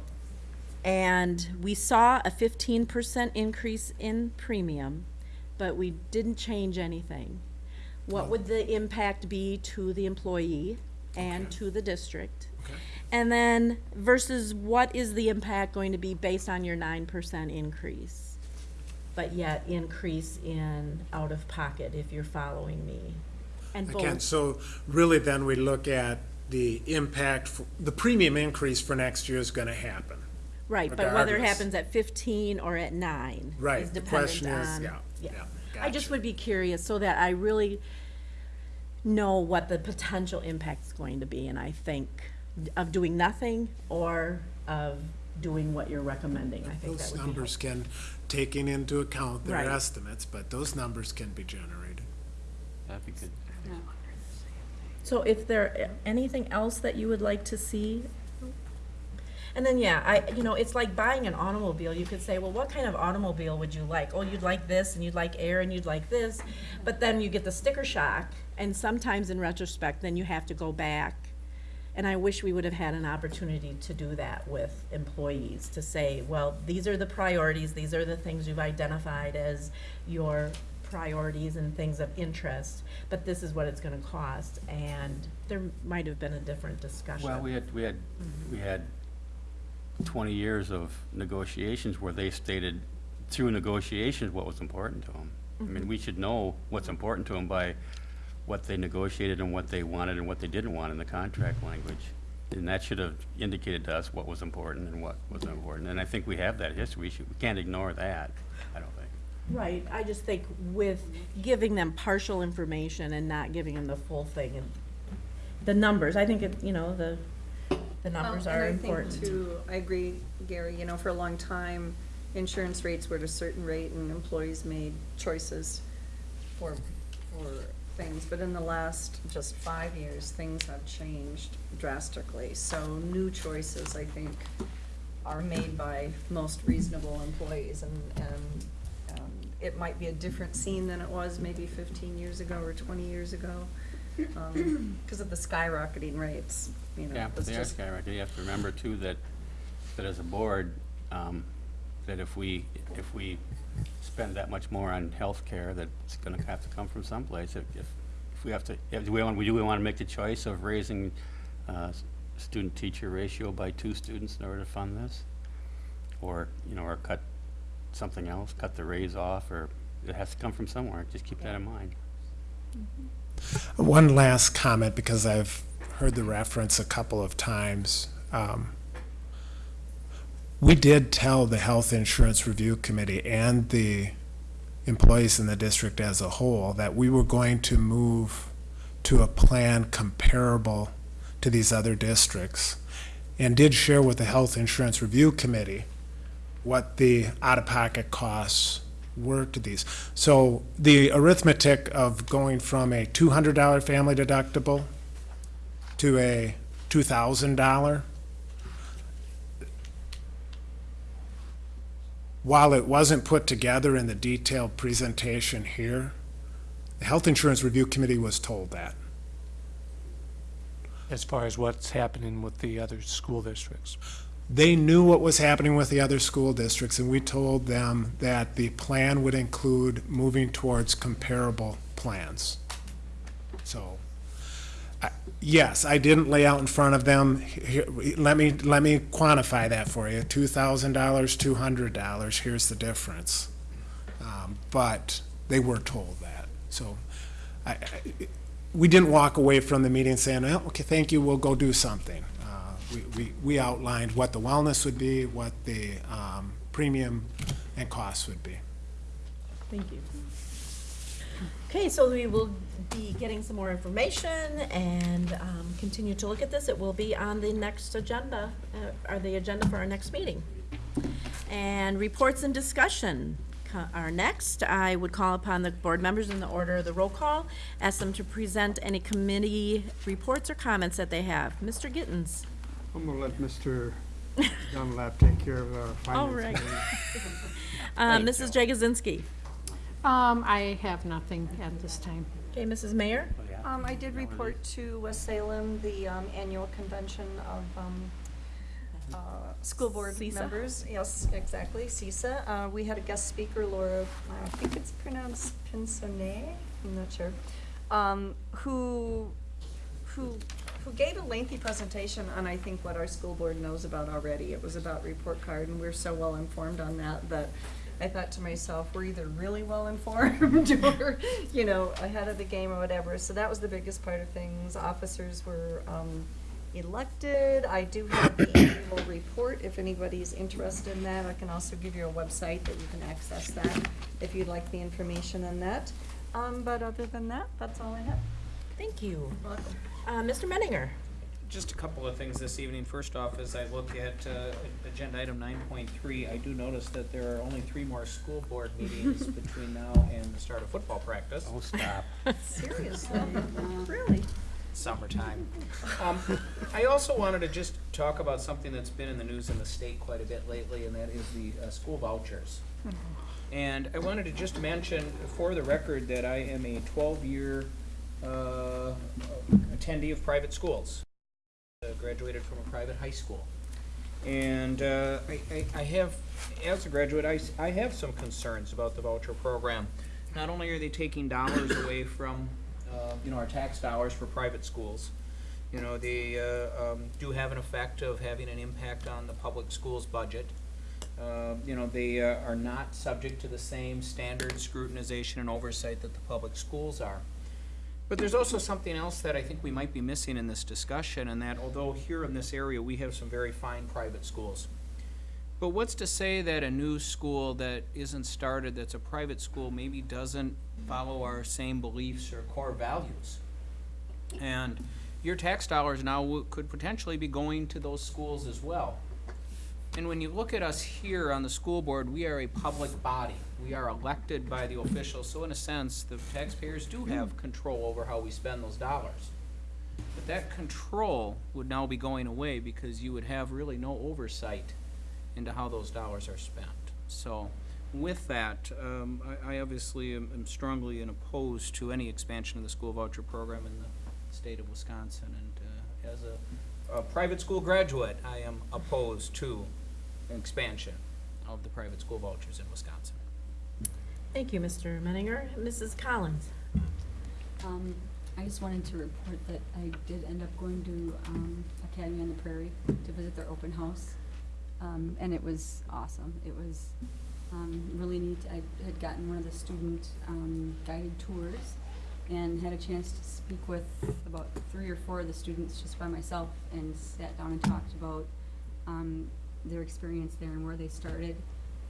and we saw a fifteen percent increase in premium, but we didn't change anything. What would the impact be to the employee and to the district? And then versus what is the impact going to be based on your nine percent increase? But yet increase in out-of-pocket, if you're following me. And Again, both, so really then we look at the impact, f- the premium increase for next year is gonna happen. right, but whether it happens at fifteen or at nine Right, is the question is- on. yeah, yeah, I just would be curious so that I really know what the potential impact is going to be, and I think of doing nothing or of doing what you're recommending, I think that Those would be numbers can, taking into account their Right. estimates, but those numbers can be generated. That'd be good. So if there, anything else that you would like to see? And then, yeah, I, you know, it's like buying an automobile. You could say, well, what kind of automobile would you like? Oh, you'd like this, and you'd like air, and you'd like this. But then you get the sticker shock, and sometimes in retrospect, then you have to go back. And I wish we would have had an opportunity to do that with employees, to say, well, these are the priorities, these are the things you've identified as your priorities and things of interest, but this is what it's gonna cost, and there might have been a different discussion. Well, we had, we had, mm-hmm. we had twenty years of negotiations where they stated through negotiations what was important to them. I mean, mm-hmm. we should know what's important to them by what they negotiated and what they wanted and what they didn't want in the contract language. And that should have indicated to us what was important and what wasn't important. And I think we have that history. We should, we can't ignore that, I don't think. Right, I just think with giving them partial information and not giving them the full thing, and the numbers, I think it, you know, the, the numbers Um, are And I important. think too, I agree, Gary, you know, for a long time, insurance rates were at a certain rate and employees made choices for, for things. But in the last just five years, things have changed drastically. So new choices, I think, are made by most reasonable employees and, and um, it might be a different scene than it was maybe fifteen years ago or twenty years ago. um, Because of the skyrocketing rates, you know. Yeah, but it's they are skyrocketing. You have to remember too that, that as a board, um, that if we, if we spend that much more on healthcare, that it's gonna have to come from someplace. If, if, if we have to, if do we want, do we wanna make the choice of raising, uh, student-teacher ratio by two students in order to fund this? Or, you know, or cut something else, cut the raise off, or it has to come from somewhere. Just keep that in mind. One last comment, because I've heard the reference a couple of times. Um, we did tell the Health Insurance Review Committee and the employees in the district as a whole that we were going to move to a plan comparable to these other districts and did share with the Health Insurance Review Committee what the out-of-pocket costs were to these. So the arithmetic of going from a $200 family deductible to a $2,000 while it wasn't put together in the detailed presentation here, the Health Insurance Review Committee was told that. as far as what's happening with the other school districts. They knew what was happening with the other school districts, and we told them that the plan would include moving towards comparable plans. Yes, I didn't lay out in front of them, here, let me, let me quantify that for you, two thousand dollars, two hundred dollars, here's the difference. Um, But they were told that, so I, I, we didn't walk away from the meeting saying, well, okay, thank you, we'll go do something. Uh, We, we, we outlined what the wellness would be, what the um, premium and costs would be. Thank you. Okay, so we will be getting some more information and um, continue to look at this. It will be on the next agenda, uh, or the agenda for our next meeting. And reports and discussion are next. I would call upon the board members in the order of the roll call, ask them to present any committee reports or comments that they have. Mr. Gittens? I'm gonna let Mr. Dunlap take care of our All finance right. committee. Uh, Mrs. Jagosinski. Um, I have nothing at this time. Okay, Mrs. Mayor? Um, I did report to West Salem, the, um, annual convention of, um, uh, school board CESA? members. Yes, exactly, CESA. Uh, we had a guest speaker, Laura, I think it's pronounced Pinsonet, I'm not sure, um, who, who, who gave a lengthy presentation on, I think, what our school board knows about already. It was about report card, and we're so well informed on that, that I thought to myself, we're either really well informed or, you know, ahead of the game or whatever. So that was the biggest part of things. Officers were, um, elected. I do have the annual report, if anybody's interested in that. I can also give you a website that you can access that, if you'd like the information on that. Um, but other than that, that's all I have. Thank you. Welcome. Uh, Mr. Menninger? Just a couple of things this evening. First off, as I look at uh, agenda item nine point three, I do notice that there are only three more school board meetings between now and the start of football practice. Oh, stop. Seriously, really? summertime. Um, I also wanted to just talk about something that's been in the news in the state quite a bit lately, and that is the uh, school vouchers. And I wanted to just mention for the record that I am a twelve-year uh, attendee of private schools. Uh, Graduated from a private high school. And uh, I, I, I have, as a graduate, I have some concerns about the voucher program. Not only are they taking dollars away from, uh, you know, our tax dollars for private schools, you know, they uh, um, do have an effect of having an impact on the public schools budget. Uh, You know, they are not subject to the same standard scrutinization and oversight that the public schools are. But there's also something else that I think we might be missing in this discussion, and that although here in this area, we have some very fine private schools. But what's to say that a new school that isn't started, that's a private school, maybe doesn't follow our same beliefs or core values? And your tax dollars now could potentially be going to those schools as well. And when you look at us here on the school board, we are a public body. We are elected by the officials, so in a sense, the taxpayers do have control over how we spend those dollars. But that control would now be going away because you would have really no oversight into how those dollars are spent. So with that, um, I, I obviously am am strongly in opposed to any expansion of the school voucher program in the state of Wisconsin. And uh, as a, a private school graduate, I am opposed to expansion of the private school vouchers in Wisconsin. Thank you, Mr. Menninger. Mrs. Collins? Um, I just wanted to report that I did end up going to, um, Academy on the Prairie to visit their open house. Um, and it was awesome. It was, um, really neat. I had gotten one of the student, um, guided tours and had a chance to speak with about three or four of the students just by myself and sat down and talked about, um, their experience there and where they started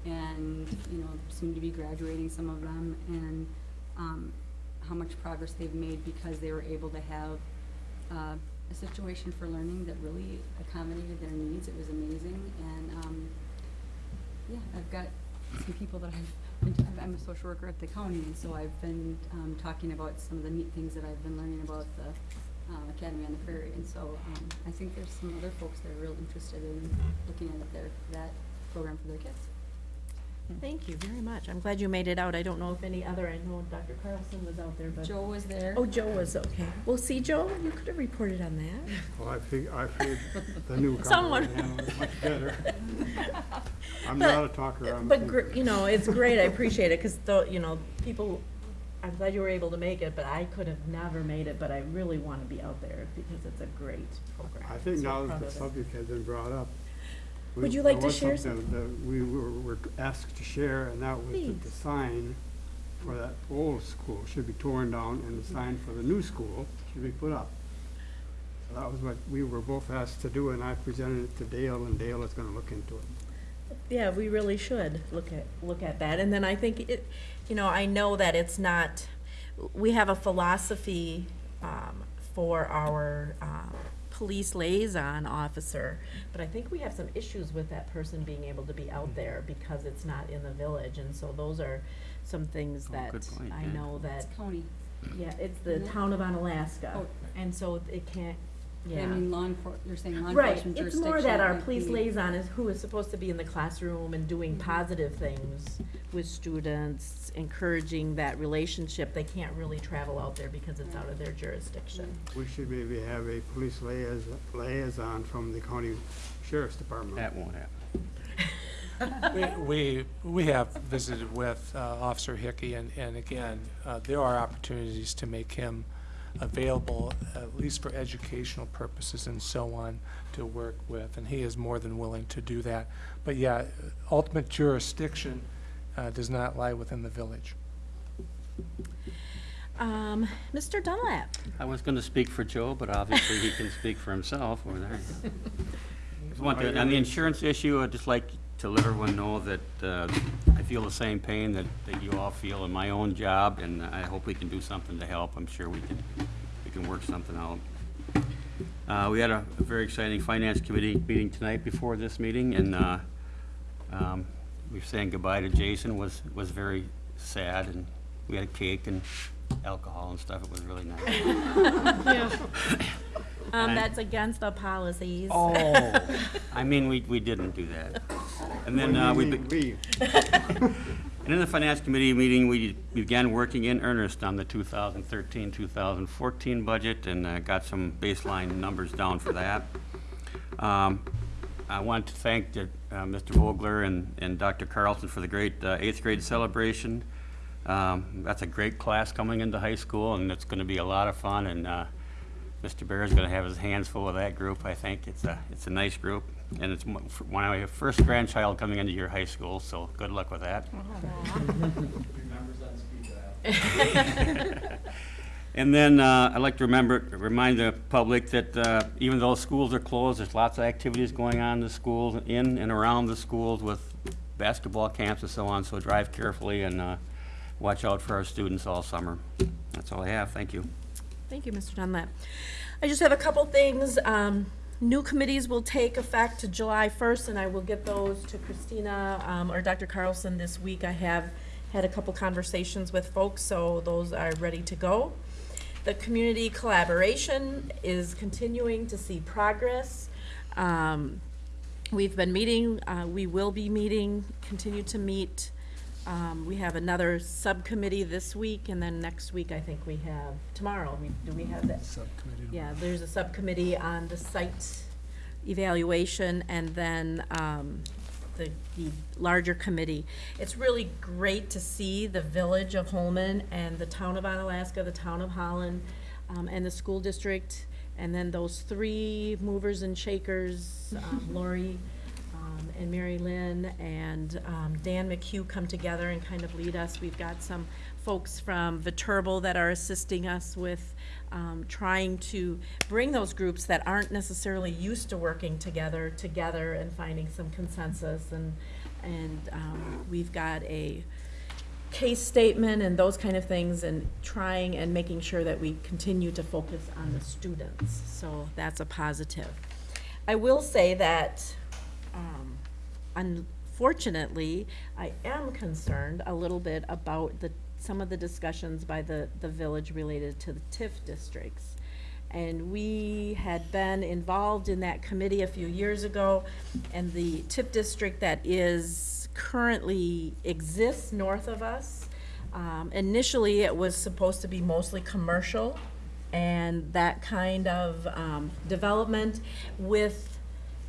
and, you know, soon to be graduating, some of them, and, um, how much progress they've made because they were able to have uh, a situation for learning that really accommodated their needs. It was amazing, and um, yeah, I've got some people that I've. Been I'm a social worker at the county, so I've been um, talking about some of the neat things that I've been learning about the uh, Academy on the Prairie, and so um, I think there's some other folks that are real interested in looking at their that program for their kids. Thank you very much. I'm glad you made it out. I don't know if any other, I know Dr. Carlson was out there, but. Joe was there. Oh, Joe was, okay. Well, see, Joe, you could have reported on that. Well, I fig, I figured the newcomer Someone- would handle it much better. I'm But- not a talker, I'm. But, gr- you know, it's great, I appreciate it, because though, you know, people, I'm glad you were able to make it, but I could have never made it, but I really want to be out there because it's a great program. I think So now proud that the of it. subject has been brought up. we- Would you like there to was share something That we were, were asked to share, and that was that the Please. sign for that old school should be torn down, and the sign for the new school should be put up. So that was what we were both asked to do, and I presented it to Dale, and Dale is gonna look into it. Yeah, we really should look at, look at that. And then I think it, you know, I know that it's not, we have a philosophy um, for our um, police liaison officer, but I think we have some issues with that person being able to be out there because it's not in the village. And so those are some things Oh, that good point, I yeah. know that, It's county. yeah, it's the Isn't town of Onalaska. Oh. And so it can't, Yeah. I mean, law enfor, you're saying law Right, enforcement it's jurisdiction. more that our might police be- liaison is who is supposed to be in the classroom and doing positive things with students, encouraging that relationship. They can't really travel out there because it's out of their jurisdiction. We should maybe have a police liaison, liaison from the county sheriff's department. That won't happen. We, we we have visited with uh, Officer Hickey, and, and again, uh, there are opportunities to make him available, at least for educational purposes and so on, to work with, and he is more than willing to do that. But yeah, ultimate jurisdiction uh, does not lie within the village. Um, Mr. Dunlap? I was going to speak for Joe, but obviously he can speak for himself over there. Just want to- On the insurance issue, I'd just like to let everyone know that uh, I feel the same pain that, that you all feel in my own job, and I hope we can do something to help. I'm sure we can, we can work something out. Uh, We had a a very exciting finance committee meeting tonight before this meeting, and uh, um, we were saying goodbye to Jason was, was very sad, and we had a cake and alcohol and stuff. It was really nice. Yeah. Um, that's against the policies. Oh, I mean, we, we didn't do that. And then, uh, we, be- and in the finance committee meeting, we began working in earnest on the 2013, 2014 budget and uh, got some baseline numbers down for that. Um, I want to thank the, uh, Mr. Vogler and, and Dr. Carlson for the great uh, eighth grade celebration. Um, That's a great class coming into high school, and it's going to be a lot of fun, and uh, Mr. Bear is going to have his hands full with that group, I think. It's a, it's a nice group, and it's mo- f- one of your first grandchild coming into your high school, so good luck with that. And then uh, I'd like to remember, remind the public that uh, even though schools are closed, there's lots of activities going on in the schools, in and around the schools with basketball camps and so on, so drive carefully and uh, watch out for our students all summer. That's all I have, thank you. Thank you, Mr. Dunlap. I just have a couple things. Um, New committees will take effect to July 1st, and I will get those to Christina um, or Dr. Carlson this week. I have had a couple conversations with folks, so those are ready to go. The community collaboration is continuing to see progress. Um, We've been meeting, uh, we will be meeting, continue to meet. Um, We have another subcommittee this week, and then next week, I think we have, tomorrow, we- do we have that? Subcommittee. Yeah, there's a subcommittee on the site evaluation, and then um, the, the larger committee. It's really great to see the village of Holmen and the town of Onalaska, the town of Holland, um, and the school district, and then those three movers and shakers, um, Lori, um, and Mary Lynn and um, Dan McHugh come together and kind of lead us. We've got some folks from Viterbo that are assisting us with um, trying to bring those groups that aren't necessarily used to working together, together and finding some consensus. And, and um, we've got a case statement and those kind of things and trying and making sure that we continue to focus on the students. So that's a positive. I will say that, um, unfortunately, I am concerned a little bit about the, some of the discussions by the, the village related to the TIF districts. And we had been involved in that committee a few years ago, and the TIF district that is currently exists north of us, um, initially, it was supposed to be mostly commercial, and that kind of, um, development with,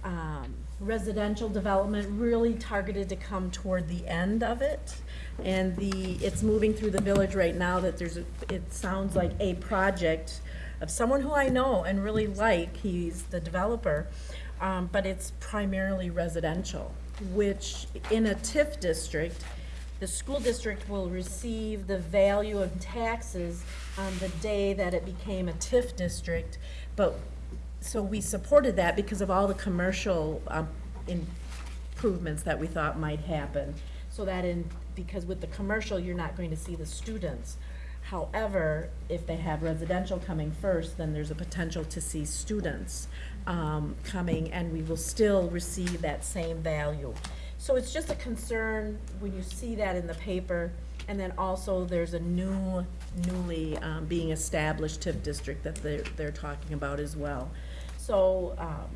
um, residential development really targeted to come toward the end of it. And the, it's moving through the village right now that there's, a it sounds like a project of someone who I know and really like, he's the developer, um, but it's primarily residential, which in a TIF district, the school district will receive the value of taxes on the day that it became a TIF district, but so we supported that because of all the commercial um, improvements that we thought might happen. So that in, because with the commercial, you're not going to see the students. However, if they have residential coming first, then there's a potential to see students um, coming, and we will still receive that same value. So it's just a concern when you see that in the paper, and then also there's a new, newly um, being established TIF district that they're, they're talking about as well. So, um,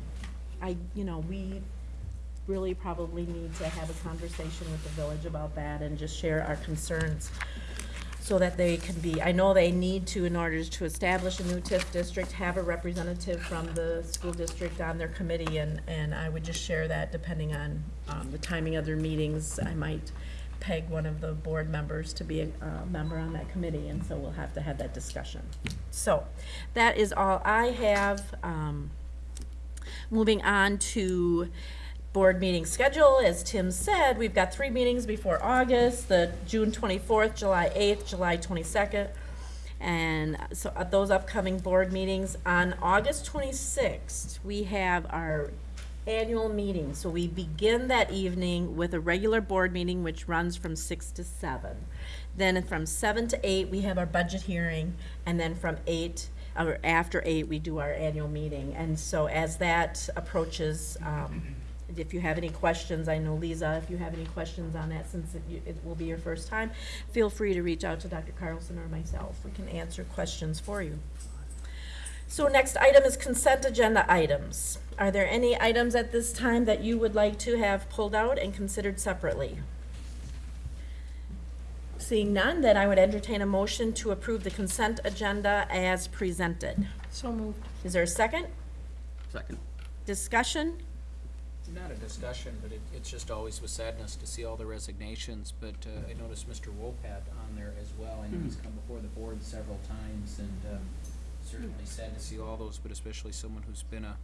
I, you know, we really probably need to have a conversation with the village about that and just share our concerns so that they can be, I know they need to, in order to establish a new TIF district, have a representative from the school district on their committee, and, and I would just share that depending on, um, the timing of their meetings, I might peg one of the board members to be a, member on that committee, and so we'll have to have that discussion. So, that is all I have, um, moving on to board meeting schedule, as Tim said, we've got three meetings before August, the June twenty-fourth, July eighth, July twenty-second. And so at those upcoming board meetings, on August twenty-sixth, we have our annual meeting. So we begin that evening with a regular board meeting, which runs from six to seven. Then from seven to eight, we have our budget hearing, and then from eight, or after eight, we do our annual meeting. And so as that approaches, um, if you have any questions, I know Lisa, if you have any questions on that, since it, it will be your first time, feel free to reach out to Dr. Carlson or myself. We can answer questions for you. So next item is consent agenda items. Are there any items at this time that you would like to have pulled out and considered separately? Seeing none, then I would entertain a motion to approve the consent agenda as presented. So moved. Is there a second? Second. Discussion? Not a discussion, but it, it's just always with sadness to see all the resignations, but, uh, I noticed Mr. Wopat on there as well. I know he's come before the board several times, and, um, certainly sad to see all those, but especially someone who's been a,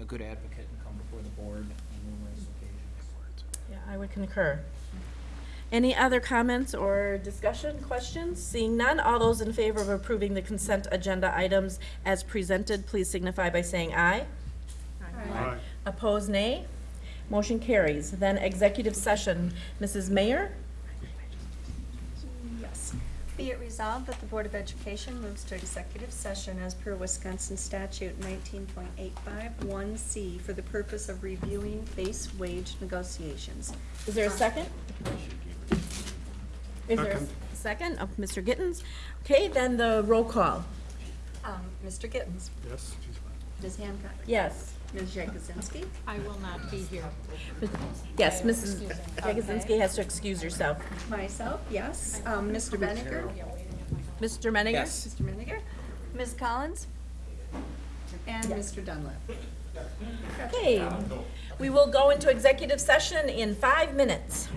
a good advocate and come before the board on numerous occasions. Yeah, I would concur. Any other comments or discussion, questions? Seeing none, all those in favor of approving the consent agenda items as presented, please signify by saying aye. Aye. Opposed, nay. Motion carries. Then executive session. Mrs. Mayor? Yes. Be it resolved that the Board of Education moves to executive session as per Wisconsin statute nineteen point eight five one C for the purpose of reviewing base wage negotiations. Is there a second? Is there a Second. second of Mr. Gittens? Okay, then the roll call. Um, Mr. Gittens, Yes. Ms. Hancock, Yes. Ms. Jakuzinski, I will not be here. Yes, Mrs. Jagosinski has to excuse herself. myself, yes, um, Mr. Benninger, Mr. Menninger? Yes. Mr. Menninger, Ms. Collins, and Mr. Dunlap. Okay, we will go into executive session in five minutes.